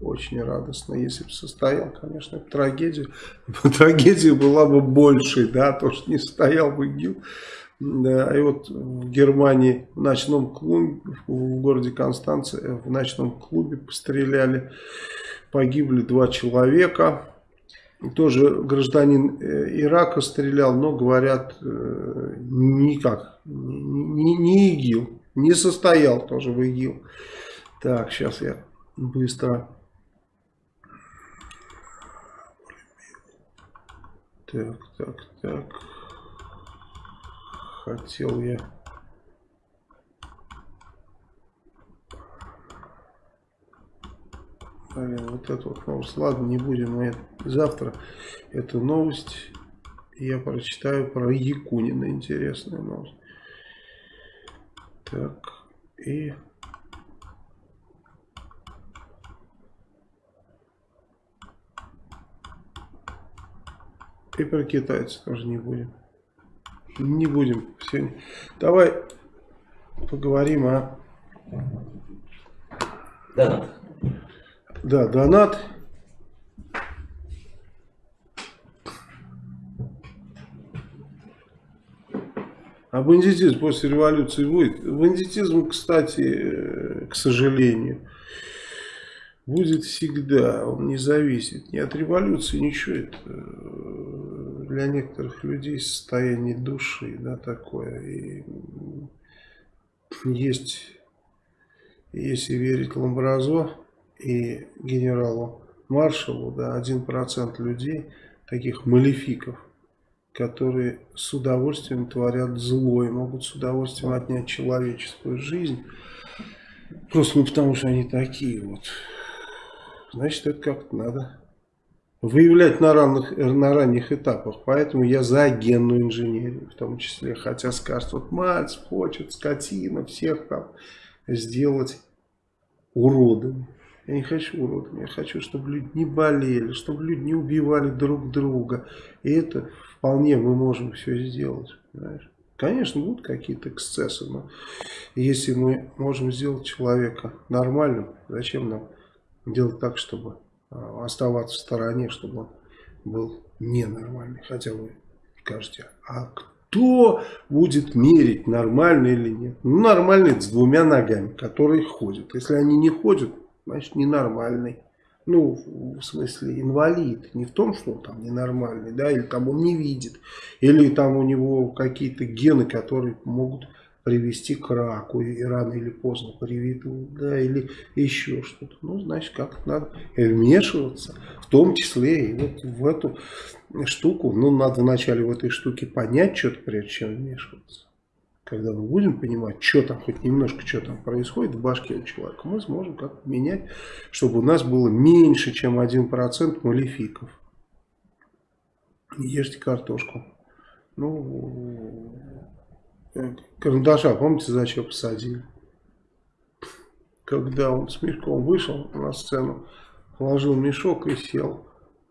Очень радостно. Если бы состоял, конечно, это трагедия. [laughs] Трагедия была бы большей, да, то, что не состоял в ИГИЛ. Да, и вот в Германии в ночном клубе, в городе Констанция, в ночном клубе постреляли. Погибли два человека. Тоже гражданин э, Ирака стрелял, но говорят, э, никак, не, не ИГИЛ, не состоял тоже в ИГИЛ. Так, сейчас я быстро. Так, так, так. Хотел я Блин, вот это вот новость. Ладно, не будем мы завтра эту новость. Я прочитаю про Якунина. Интересная новость. Так, и... И про китайцев тоже не будем. Не будем сегодня. Давай поговорим о... Да. Да, донат. А бандитизм после революции будет? Бандитизм, кстати, э, к сожалению, будет всегда. Он не зависит ни от революции, ничего. Это э, для некоторых людей состояние души, да, такое. И есть, если верить Ламбразо, и генералу маршалу, да, 1% людей, таких малефиков, которые с удовольствием творят зло и могут с удовольствием отнять человеческую жизнь, просто ну, потому что они такие вот. Значит, это как-то надо выявлять на ранних, на ранних этапах. Поэтому я за генную инженерию в том числе. Хотя скажут, вот Мальцев хочет, скотина, всех там сделать уродами. Я не хочу уродами, я хочу, чтобы люди не болели, чтобы люди не убивали друг друга. И это вполне мы можем все сделать. Понимаешь? Конечно, будут какие-то эксцессы, но если мы можем сделать человека нормальным, зачем нам делать так, чтобы а, оставаться в стороне, чтобы он был ненормальный? Хотя вы скажете, а кто будет мерить, нормальный или нет? Ну, нормальный с двумя ногами, которые ходят. Если они не ходят, значит ненормальный. Ну, в смысле, инвалид. Не в том, что он там ненормальный, да, или там он не видит, или там у него какие-то гены, которые могут привести к раку, и рано или поздно приведут, да, или еще что-то. Ну, значит, как-то надо вмешиваться, в том числе и вот в эту штуку. Ну, надо вначале в этой штуке понять что-то, прежде чем вмешиваться когда мы будем понимать, что там, хоть немножко, что там происходит в башке у человека, мы сможем как-то менять, чтобы у нас было меньше, чем 1% малефиков. Ешьте картошку. Ну, карандаша, помните, зачем посадили? Когда он с мешком вышел на сцену, положил мешок и сел.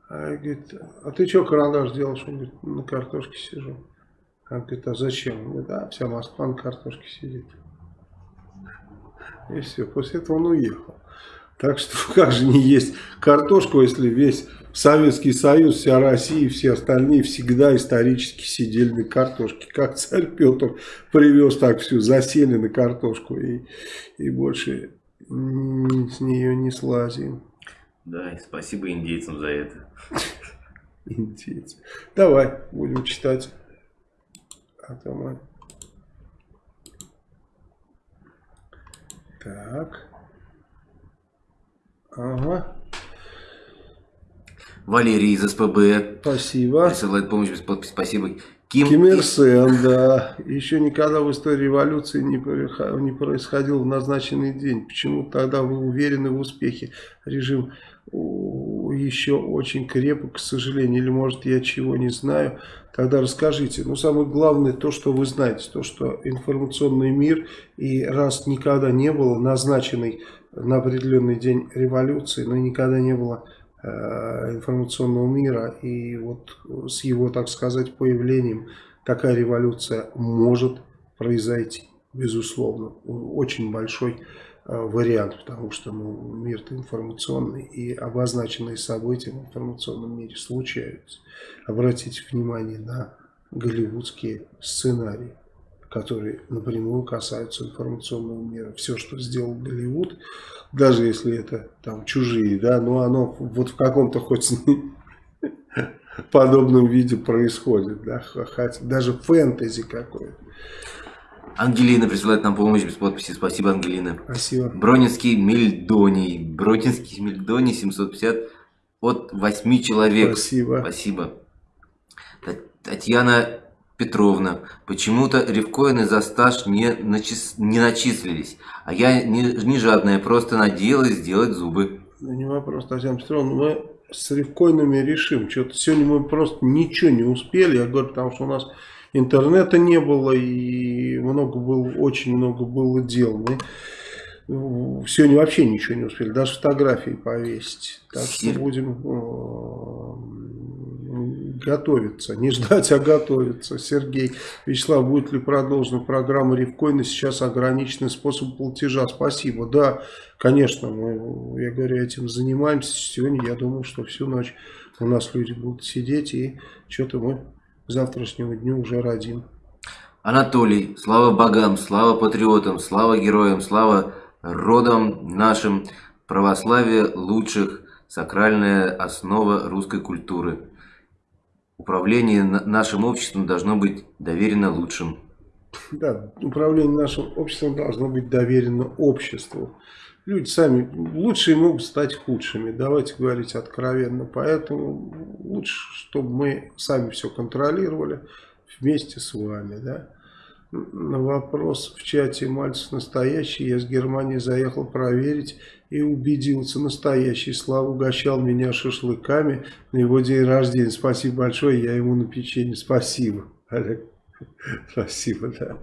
А говорит, а ты что карандаш делаешь? Он говорит, на картошке сижу. Говорит, а зачем? Он говорит, а вся Москва на картошке сидит. И все, после этого он уехал. Так что [laughs] как же не есть картошку, если весь Советский Союз, вся Россия и все остальные всегда исторически сидели на картошке. Как царь Петр привез так всю, засели на картошку и, и больше с нее не слазим. Да, и спасибо индейцам за это. [laughs] Индейцы. Давай, будем читать. А то мы... Так. Ага. Валерий из СПБ. Спасибо. Присылает помощь без подписи. Спасибо. Ким, Ким Ир Сен, да. Еще никогда в истории революции не происходил в назначенный день. Почему тогда вы уверены в успехе? Режим еще очень крепок, к сожалению. Или может я чего не знаю. Тогда расскажите. Ну, самое главное то, что вы знаете. То, что информационный мир и раз никогда не было назначенный на определенный день революции, но никогда не было Э, информационного мира. И вот с его, так сказать, появлением такая революция может произойти, безусловно. Очень большой вариант, потому что ну, мир-то информационный, и обозначенные события в информационном мире случаются. Обратите внимание на голливудские сценарии, которые напрямую касаются информационного мира. Все, что сделал Голливуд, даже если это там чужие, да, но оно вот в каком-то хоть [laughs] подобном виде происходит, да, хотя даже фэнтези какое-то. Ангелина присылает нам помощь без подписи. Спасибо, Ангелина. Спасибо. Бронинский Мельдоний. Бронинский Мельдоний 750 от 8 человек. Спасибо. Спасибо. Татьяна Петровна, почему-то рифкоины за стаж не, начис... не начислились, а я не, не жадная, просто надеялась сделать зубы. Ну, не вопрос, Татьяна Петровна, мы с рифкоинами решим. Что-то сегодня мы просто ничего не успели, я говорю, потому что у нас интернета не было и много было, очень много было дел. Мы сегодня вообще ничего не успели, даже фотографии повесить. Так что будем э, готовиться, не ждать, а готовиться. Сергей, Вячеслав, будет ли продолжена программа Ревкоина? Сейчас ограниченный способ платежа. Спасибо. Да, конечно, мы, я говорю, этим занимаемся. Сегодня я думаю, что всю ночь у нас люди будут сидеть и что-то мы завтрашнему дню уже родим. Анатолий, слава богам, слава патриотам, слава героям, слава родом нашим православие лучших, сакральная основа русской культуры. Управление нашим обществом должно быть доверено лучшим. Да, управление нашим обществом должно быть доверено обществу. Люди сами лучшие могут стать худшими, давайте говорить откровенно. Поэтому лучше, чтобы мы сами все контролировали вместе с вами. Да? на вопрос в чате Мальцев настоящий, я с Германии заехал проверить и убедился, настоящий. Слава угощал меня шашлыками на его день рождения. Спасибо большое, я ему на печенье. Спасибо, Олег. [laughs] Спасибо, да.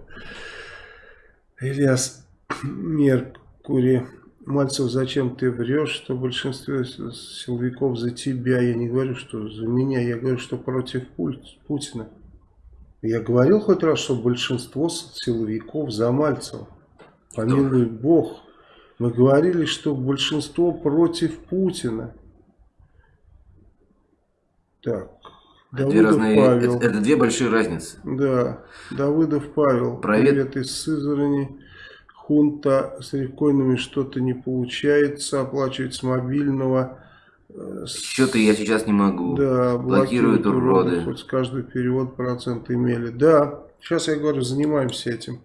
Ильяс Меркури. Мальцев, зачем ты врешь, что большинство силовиков за тебя? Я не говорю, что за меня, я говорю, что против Путина. Я говорил хоть раз, что большинство силовиков за Мальцева. Помилуй Бог. Мы говорили, что большинство против Путина. Так. Давыдов две разные, Павел. Это, это две большие разницы. Да. Давыдов Павел. Привет, Привет из Сызрани. Хунта с рекойнами что-то не получается. Оплачивать с мобильного. Что-то я сейчас не могу. Да, блокируют уроды. Хоть каждый перевод процент имели. Да, сейчас я говорю, занимаемся этим.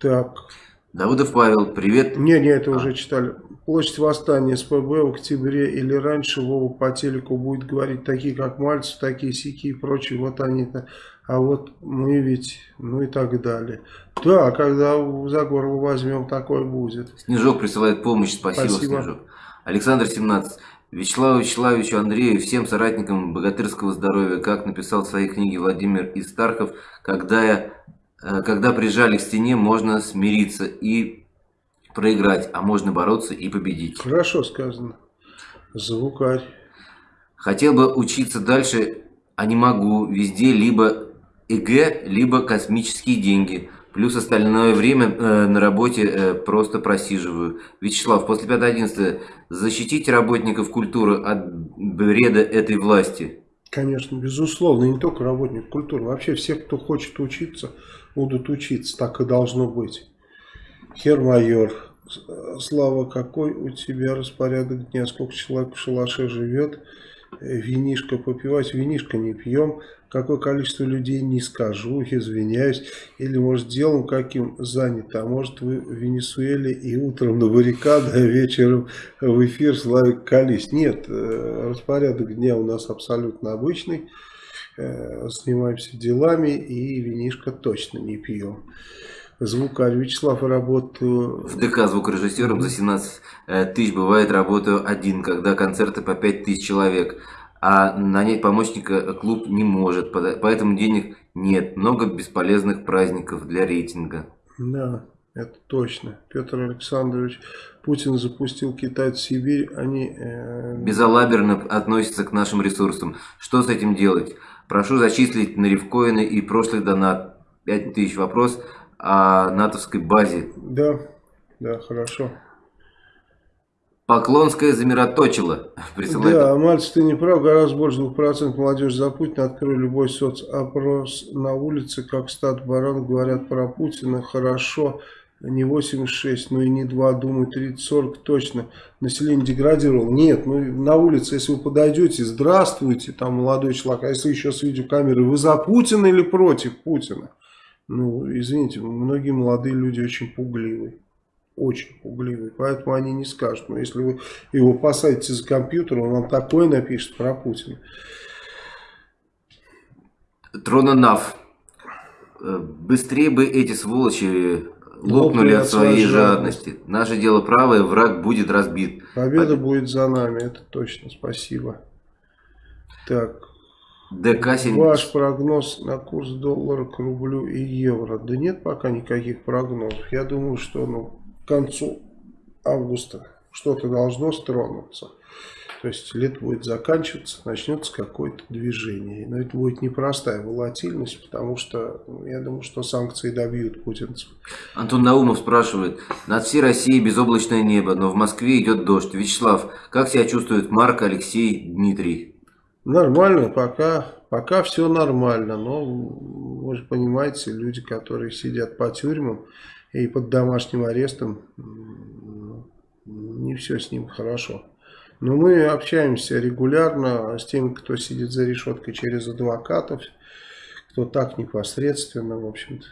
Так. Давыдов Павел, привет. Не, не, это а. уже читали. Площадь восстания СПБ в октябре или раньше Вова по телеку будет говорить такие, как Мальцев, такие сики и прочие. Вот они-то. А вот мы ведь, ну и так далее. Да, когда за горло возьмем, такое будет. Снежок присылает помощь. Спасибо, Спасибо. Снежок. Александр 17. Вячеславу Вячеславовичу Андрею, всем соратникам богатырского здоровья, как написал в своей книге Владимир Истархов, когда я э, когда прижали к стене, можно смириться и проиграть, а можно бороться и победить. Хорошо сказано. Звукарь. Хотел бы учиться дальше, а не могу. Везде либо ЭГ, либо космические деньги. Плюс остальное время э, на работе э, просто просиживаю. Вячеслав, после 5.11 защитите работников культуры от бреда этой власти. Конечно, безусловно, не только работник культуры. Вообще все, кто хочет учиться, будут учиться. Так и должно быть. Хермайор, Слава, какой у тебя распорядок дня? Сколько человек в шалаше живет? Винишко попивать? Винишко не пьем. Какое количество людей не скажу, извиняюсь. Или, может, делом каким занято. А может, вы в Венесуэле и утром на баррикады, а вечером в эфир Славик Колись. Нет, э, распорядок дня у нас абсолютно обычный. Снимаемся э, делами и винишко точно не пьем звукарь. Вячеслав, работаю... В ДК звукорежиссером за 17 э, тысяч бывает работаю один, когда концерты по 5 тысяч человек. А нанять помощника клуб не может, поэтому денег нет. Много бесполезных праздников для рейтинга. Да, это точно. Петр Александрович, Путин запустил Китай в Сибирь, они... Э... Безалаберно относятся к нашим ресурсам. Что с этим делать? Прошу зачислить на рифкоины и прошлый донат. 5000 вопрос о натовской базе. Да, да, хорошо. Поклонская замироточила. [laughs] Присылает. Да, Мальцев, ты не прав, гораздо больше 2% молодежи за Путина. Открой любой соцопрос на улице, как стат барон говорят про Путина. Хорошо, не 86, ну и не 2, думаю, 30-40 точно. Население деградировало. Нет, ну на улице, если вы подойдете, здравствуйте, там молодой человек, а если еще с видеокамеры, вы за Путина или против Путина? Ну, извините, многие молодые люди очень пугливые. Очень пугливые. Поэтому они не скажут. Но если вы его посадите за компьютер, он вам такое напишет про Путина. Трононав. Э, быстрее бы эти сволочи лопнули от своей жадности. жадности. Наше дело правое, враг будет разбит. Победа Побед... будет за нами, это точно. Спасибо. Так, ДК 70. Ваш прогноз на курс доллара к рублю и евро. Да нет пока никаких прогнозов. Я думаю, что ну, к концу августа что-то должно стронуться. То есть лет будет заканчиваться, начнется какое-то движение. Но это будет непростая волатильность, потому что ну, я думаю, что санкции добьют путинцев. Антон Наумов спрашивает. Над всей Россией безоблачное небо, но в Москве идет дождь. Вячеслав, как себя чувствует Марк, Алексей, Дмитрий? Нормально, пока, пока все нормально, но вы же понимаете, люди, которые сидят по тюрьмам и под домашним арестом, не все с ним хорошо. Но мы общаемся регулярно с теми, кто сидит за решеткой через адвокатов, кто так непосредственно, в общем-то.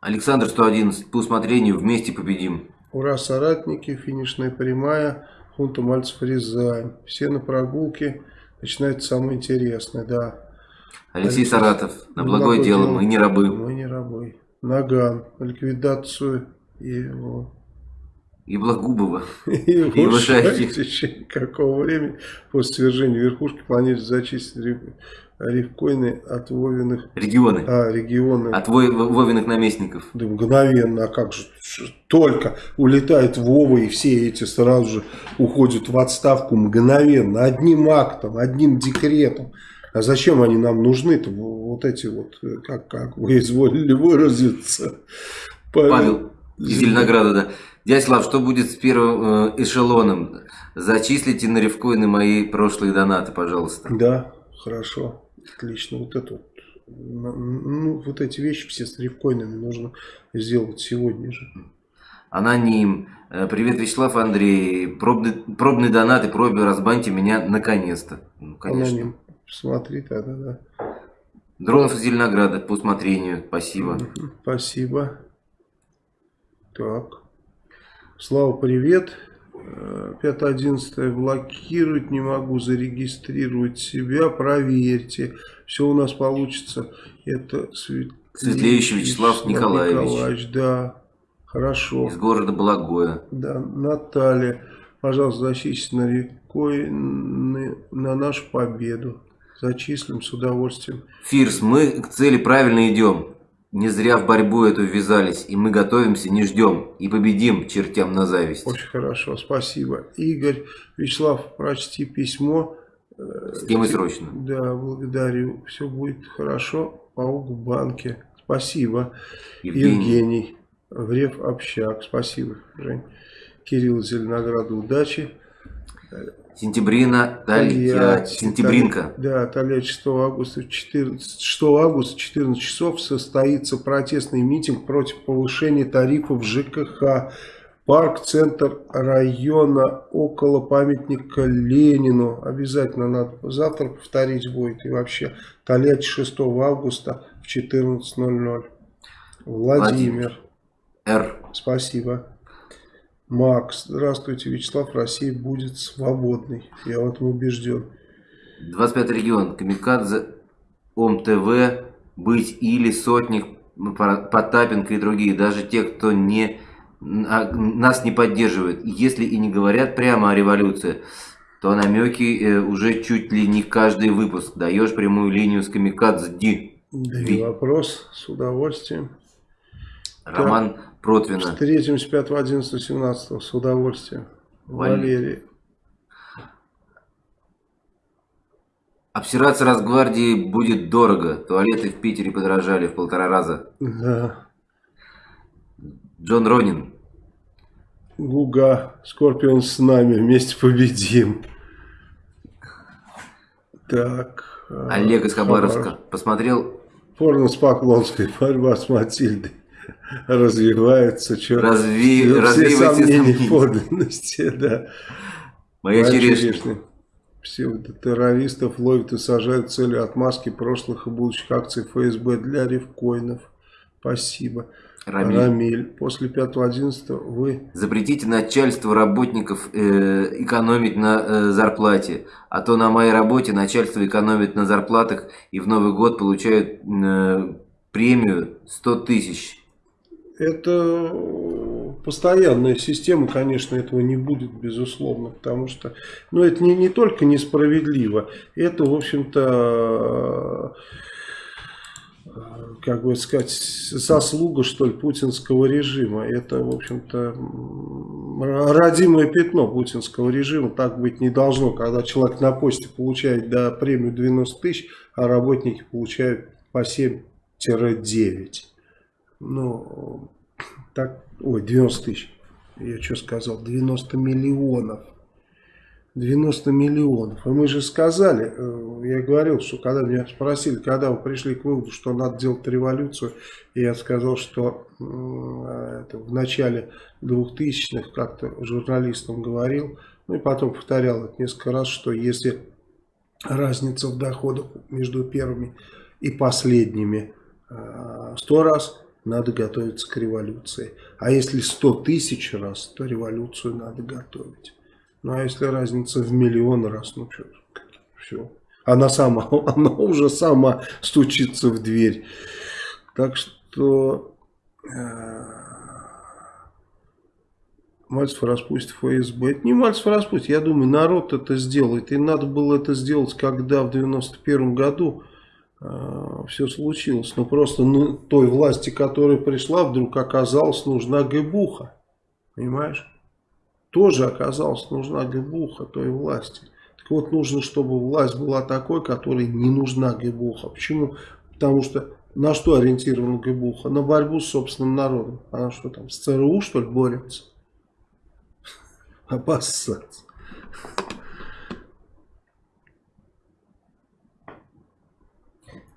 Александр 111, по усмотрению, вместе победим. Ура, соратники, финишная прямая. Хунта Мальцев Рязань. Все на прогулке. Начинается самое интересное, да. Алексей, Алексей Саратов. На благое, благое дело, дело, мы не рабы. Мы не рабы. Наган. Ликвидацию его. И Благубова. И, [laughs] и Вышайки. В течение какого времени после свержения верхушки планируется зачистить рифкоины от Вовиных... Регионы. А, регионы. От Вовиных наместников. Да мгновенно, а как же, только улетает Вова и все эти сразу же уходят в отставку мгновенно, одним актом, одним декретом. А зачем они нам нужны-то, вот эти вот, как, как вы изволили выразиться? Павел, Павел из Зеленограда, да. Дядя Слав, что будет с первым э, эшелоном? Зачислите на рифкоины мои прошлые донаты, пожалуйста. Да, хорошо. Отлично. Вот это вот. Ну, вот эти вещи все с рифкоинами нужно сделать сегодня же. Аноним. Э, привет, Вячеслав Андрей. Пробный, пробный донат и просьба разбаньте меня наконец-то. Ну, конечно. Аноним. Смотри тогда, да. Дронов из Зеленограда по усмотрению. Спасибо. Спасибо. Так. Слава, привет. 5.11 блокировать не могу, зарегистрировать себя, проверьте. Все у нас получится. Это Свет... Светлеющий Вячеслав Николаевич. Николаевич. Да, хорошо. Из города Благое. Да, Наталья, пожалуйста, защитите на рекой на нашу победу. Зачислим с удовольствием. Фирс, мы к цели правильно идем. Не зря в борьбу эту ввязались, и мы готовимся, не ждем, и победим чертям на зависть. Очень хорошо, спасибо. Игорь, Вячеслав, прочти письмо. С кем и срочно. Да, благодарю. Все будет хорошо. Паук в банке. Спасибо. Евгений. Евгений. Врев общак. Спасибо, Жень. Кирилл Зеленограду, удачи. Сентябрина, Тольятти, Сентябринка. Да, Тольятти 6 августа, 14, 6 августа 14 часов состоится протестный митинг против повышения тарифов ЖКХ. Парк, центр района, около памятника Ленину. Обязательно надо завтра повторить будет. И вообще, Тольятти 6 августа в 14.00. Владимир. Владимир. Р. Спасибо. Макс, здравствуйте, Вячеслав, Россия будет свободной. Я в этом убежден. 25 регион, Камикадзе, ОМТВ, Быть или Сотник, Потапенко и другие. Даже те, кто не, а, нас не поддерживает. Если и не говорят прямо о революции, то намеки э, уже чуть ли не каждый выпуск. Даешь прямую линию с Камикадзе. Ди. Да вопрос, с удовольствием. Роман так. Протвина. 4, 75, 11, 17 с удовольствием. Валерий. Обсираться Росгвардии будет дорого. Туалеты в Питере подорожали в полтора раза. Да. Джон Ронин. Гуга. Скорпион с нами. Вместе победим. Так. Олег из Хабаровска. Хабаров. Посмотрел? Порно с Поклонской. Борьба с Матильдой развивается. Что, Разви... Все Развивайте сомнения подлинности, [laughs] да. Моя черешня. Псевдотеррористов ловят и сажают целью отмазки прошлых и будущих акций ФСБ для рифкоинов. Спасибо. Рамиль. Рамиль. После 5.11 вы... Запретите начальству работников э, экономить на э, зарплате. А то на моей работе начальство экономит на зарплатах и в Новый год получают э, премию 100 тысяч это постоянная система, конечно, этого не будет, безусловно, потому что, ну, это не, не только несправедливо, это, в общем-то, как бы сказать, заслуга, что ли, путинского режима. Это, в общем-то, родимое пятно путинского режима. Так быть не должно, когда человек на почте получает да, премию 90 тысяч, а работники получают по 7-9. Ну, так, ой, 90 тысяч. Я что сказал? 90 миллионов. 90 миллионов. И мы же сказали, э, я говорил, что когда меня спросили, когда вы пришли к выводу, что надо делать революцию, я сказал, что это, в начале 2000-х как-то журналистам говорил, ну и потом повторял это несколько раз, что если разница в доходах между первыми и последними 100 раз, надо готовиться к революции. А если 100 тысяч раз, то революцию надо готовить. Ну а если разница в миллион раз, ну что, все. Она сама, [laughs] она уже сама стучится в дверь. Так что э, Мальцев распустит ФСБ. Это не Мальцев распустит, я думаю, народ это сделает. И надо было это сделать, когда в 91 году все случилось. Но просто ну, той власти, которая пришла, вдруг оказалась нужна ГБУХа. Понимаешь? Тоже оказалась нужна ГБУХа той власти. Так вот, нужно, чтобы власть была такой, которой не нужна ГБУХа. Почему? Потому что на что ориентирована ГБУХа? На борьбу с собственным народом. Она что там, с ЦРУ что ли борется? [laughs] Обоссаться.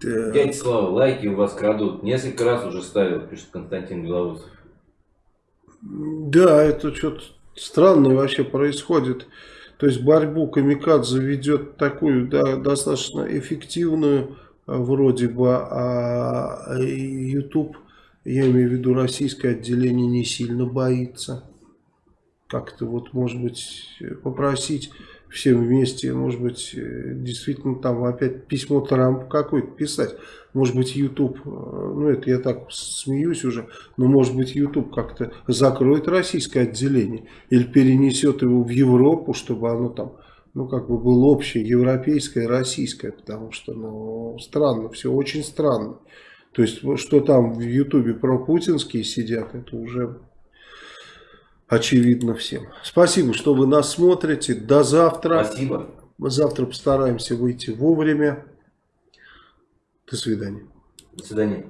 Дядя Слава, лайки у вас крадут. Несколько раз уже ставил, пишет Константин Белоусов. Да, это что-то странное вообще происходит. То есть борьбу Камикадзе ведет такую да, достаточно эффективную а, вроде бы, а YouTube, я имею в виду российское отделение, не сильно боится. Как-то вот, может быть, попросить всем вместе, может быть, э, действительно там опять письмо Трампу какое-то писать. Может быть, YouTube, э, ну это я так смеюсь уже, но может быть, YouTube как-то закроет российское отделение или перенесет его в Европу, чтобы оно там ну, как бы было общее, европейское, российское, потому что, ну, странно, все очень странно. То есть, что там в Ютубе про путинские сидят, это уже очевидно всем. Спасибо, что вы нас смотрите. До завтра. Спасибо. Мы завтра постараемся выйти вовремя. До свидания. До свидания.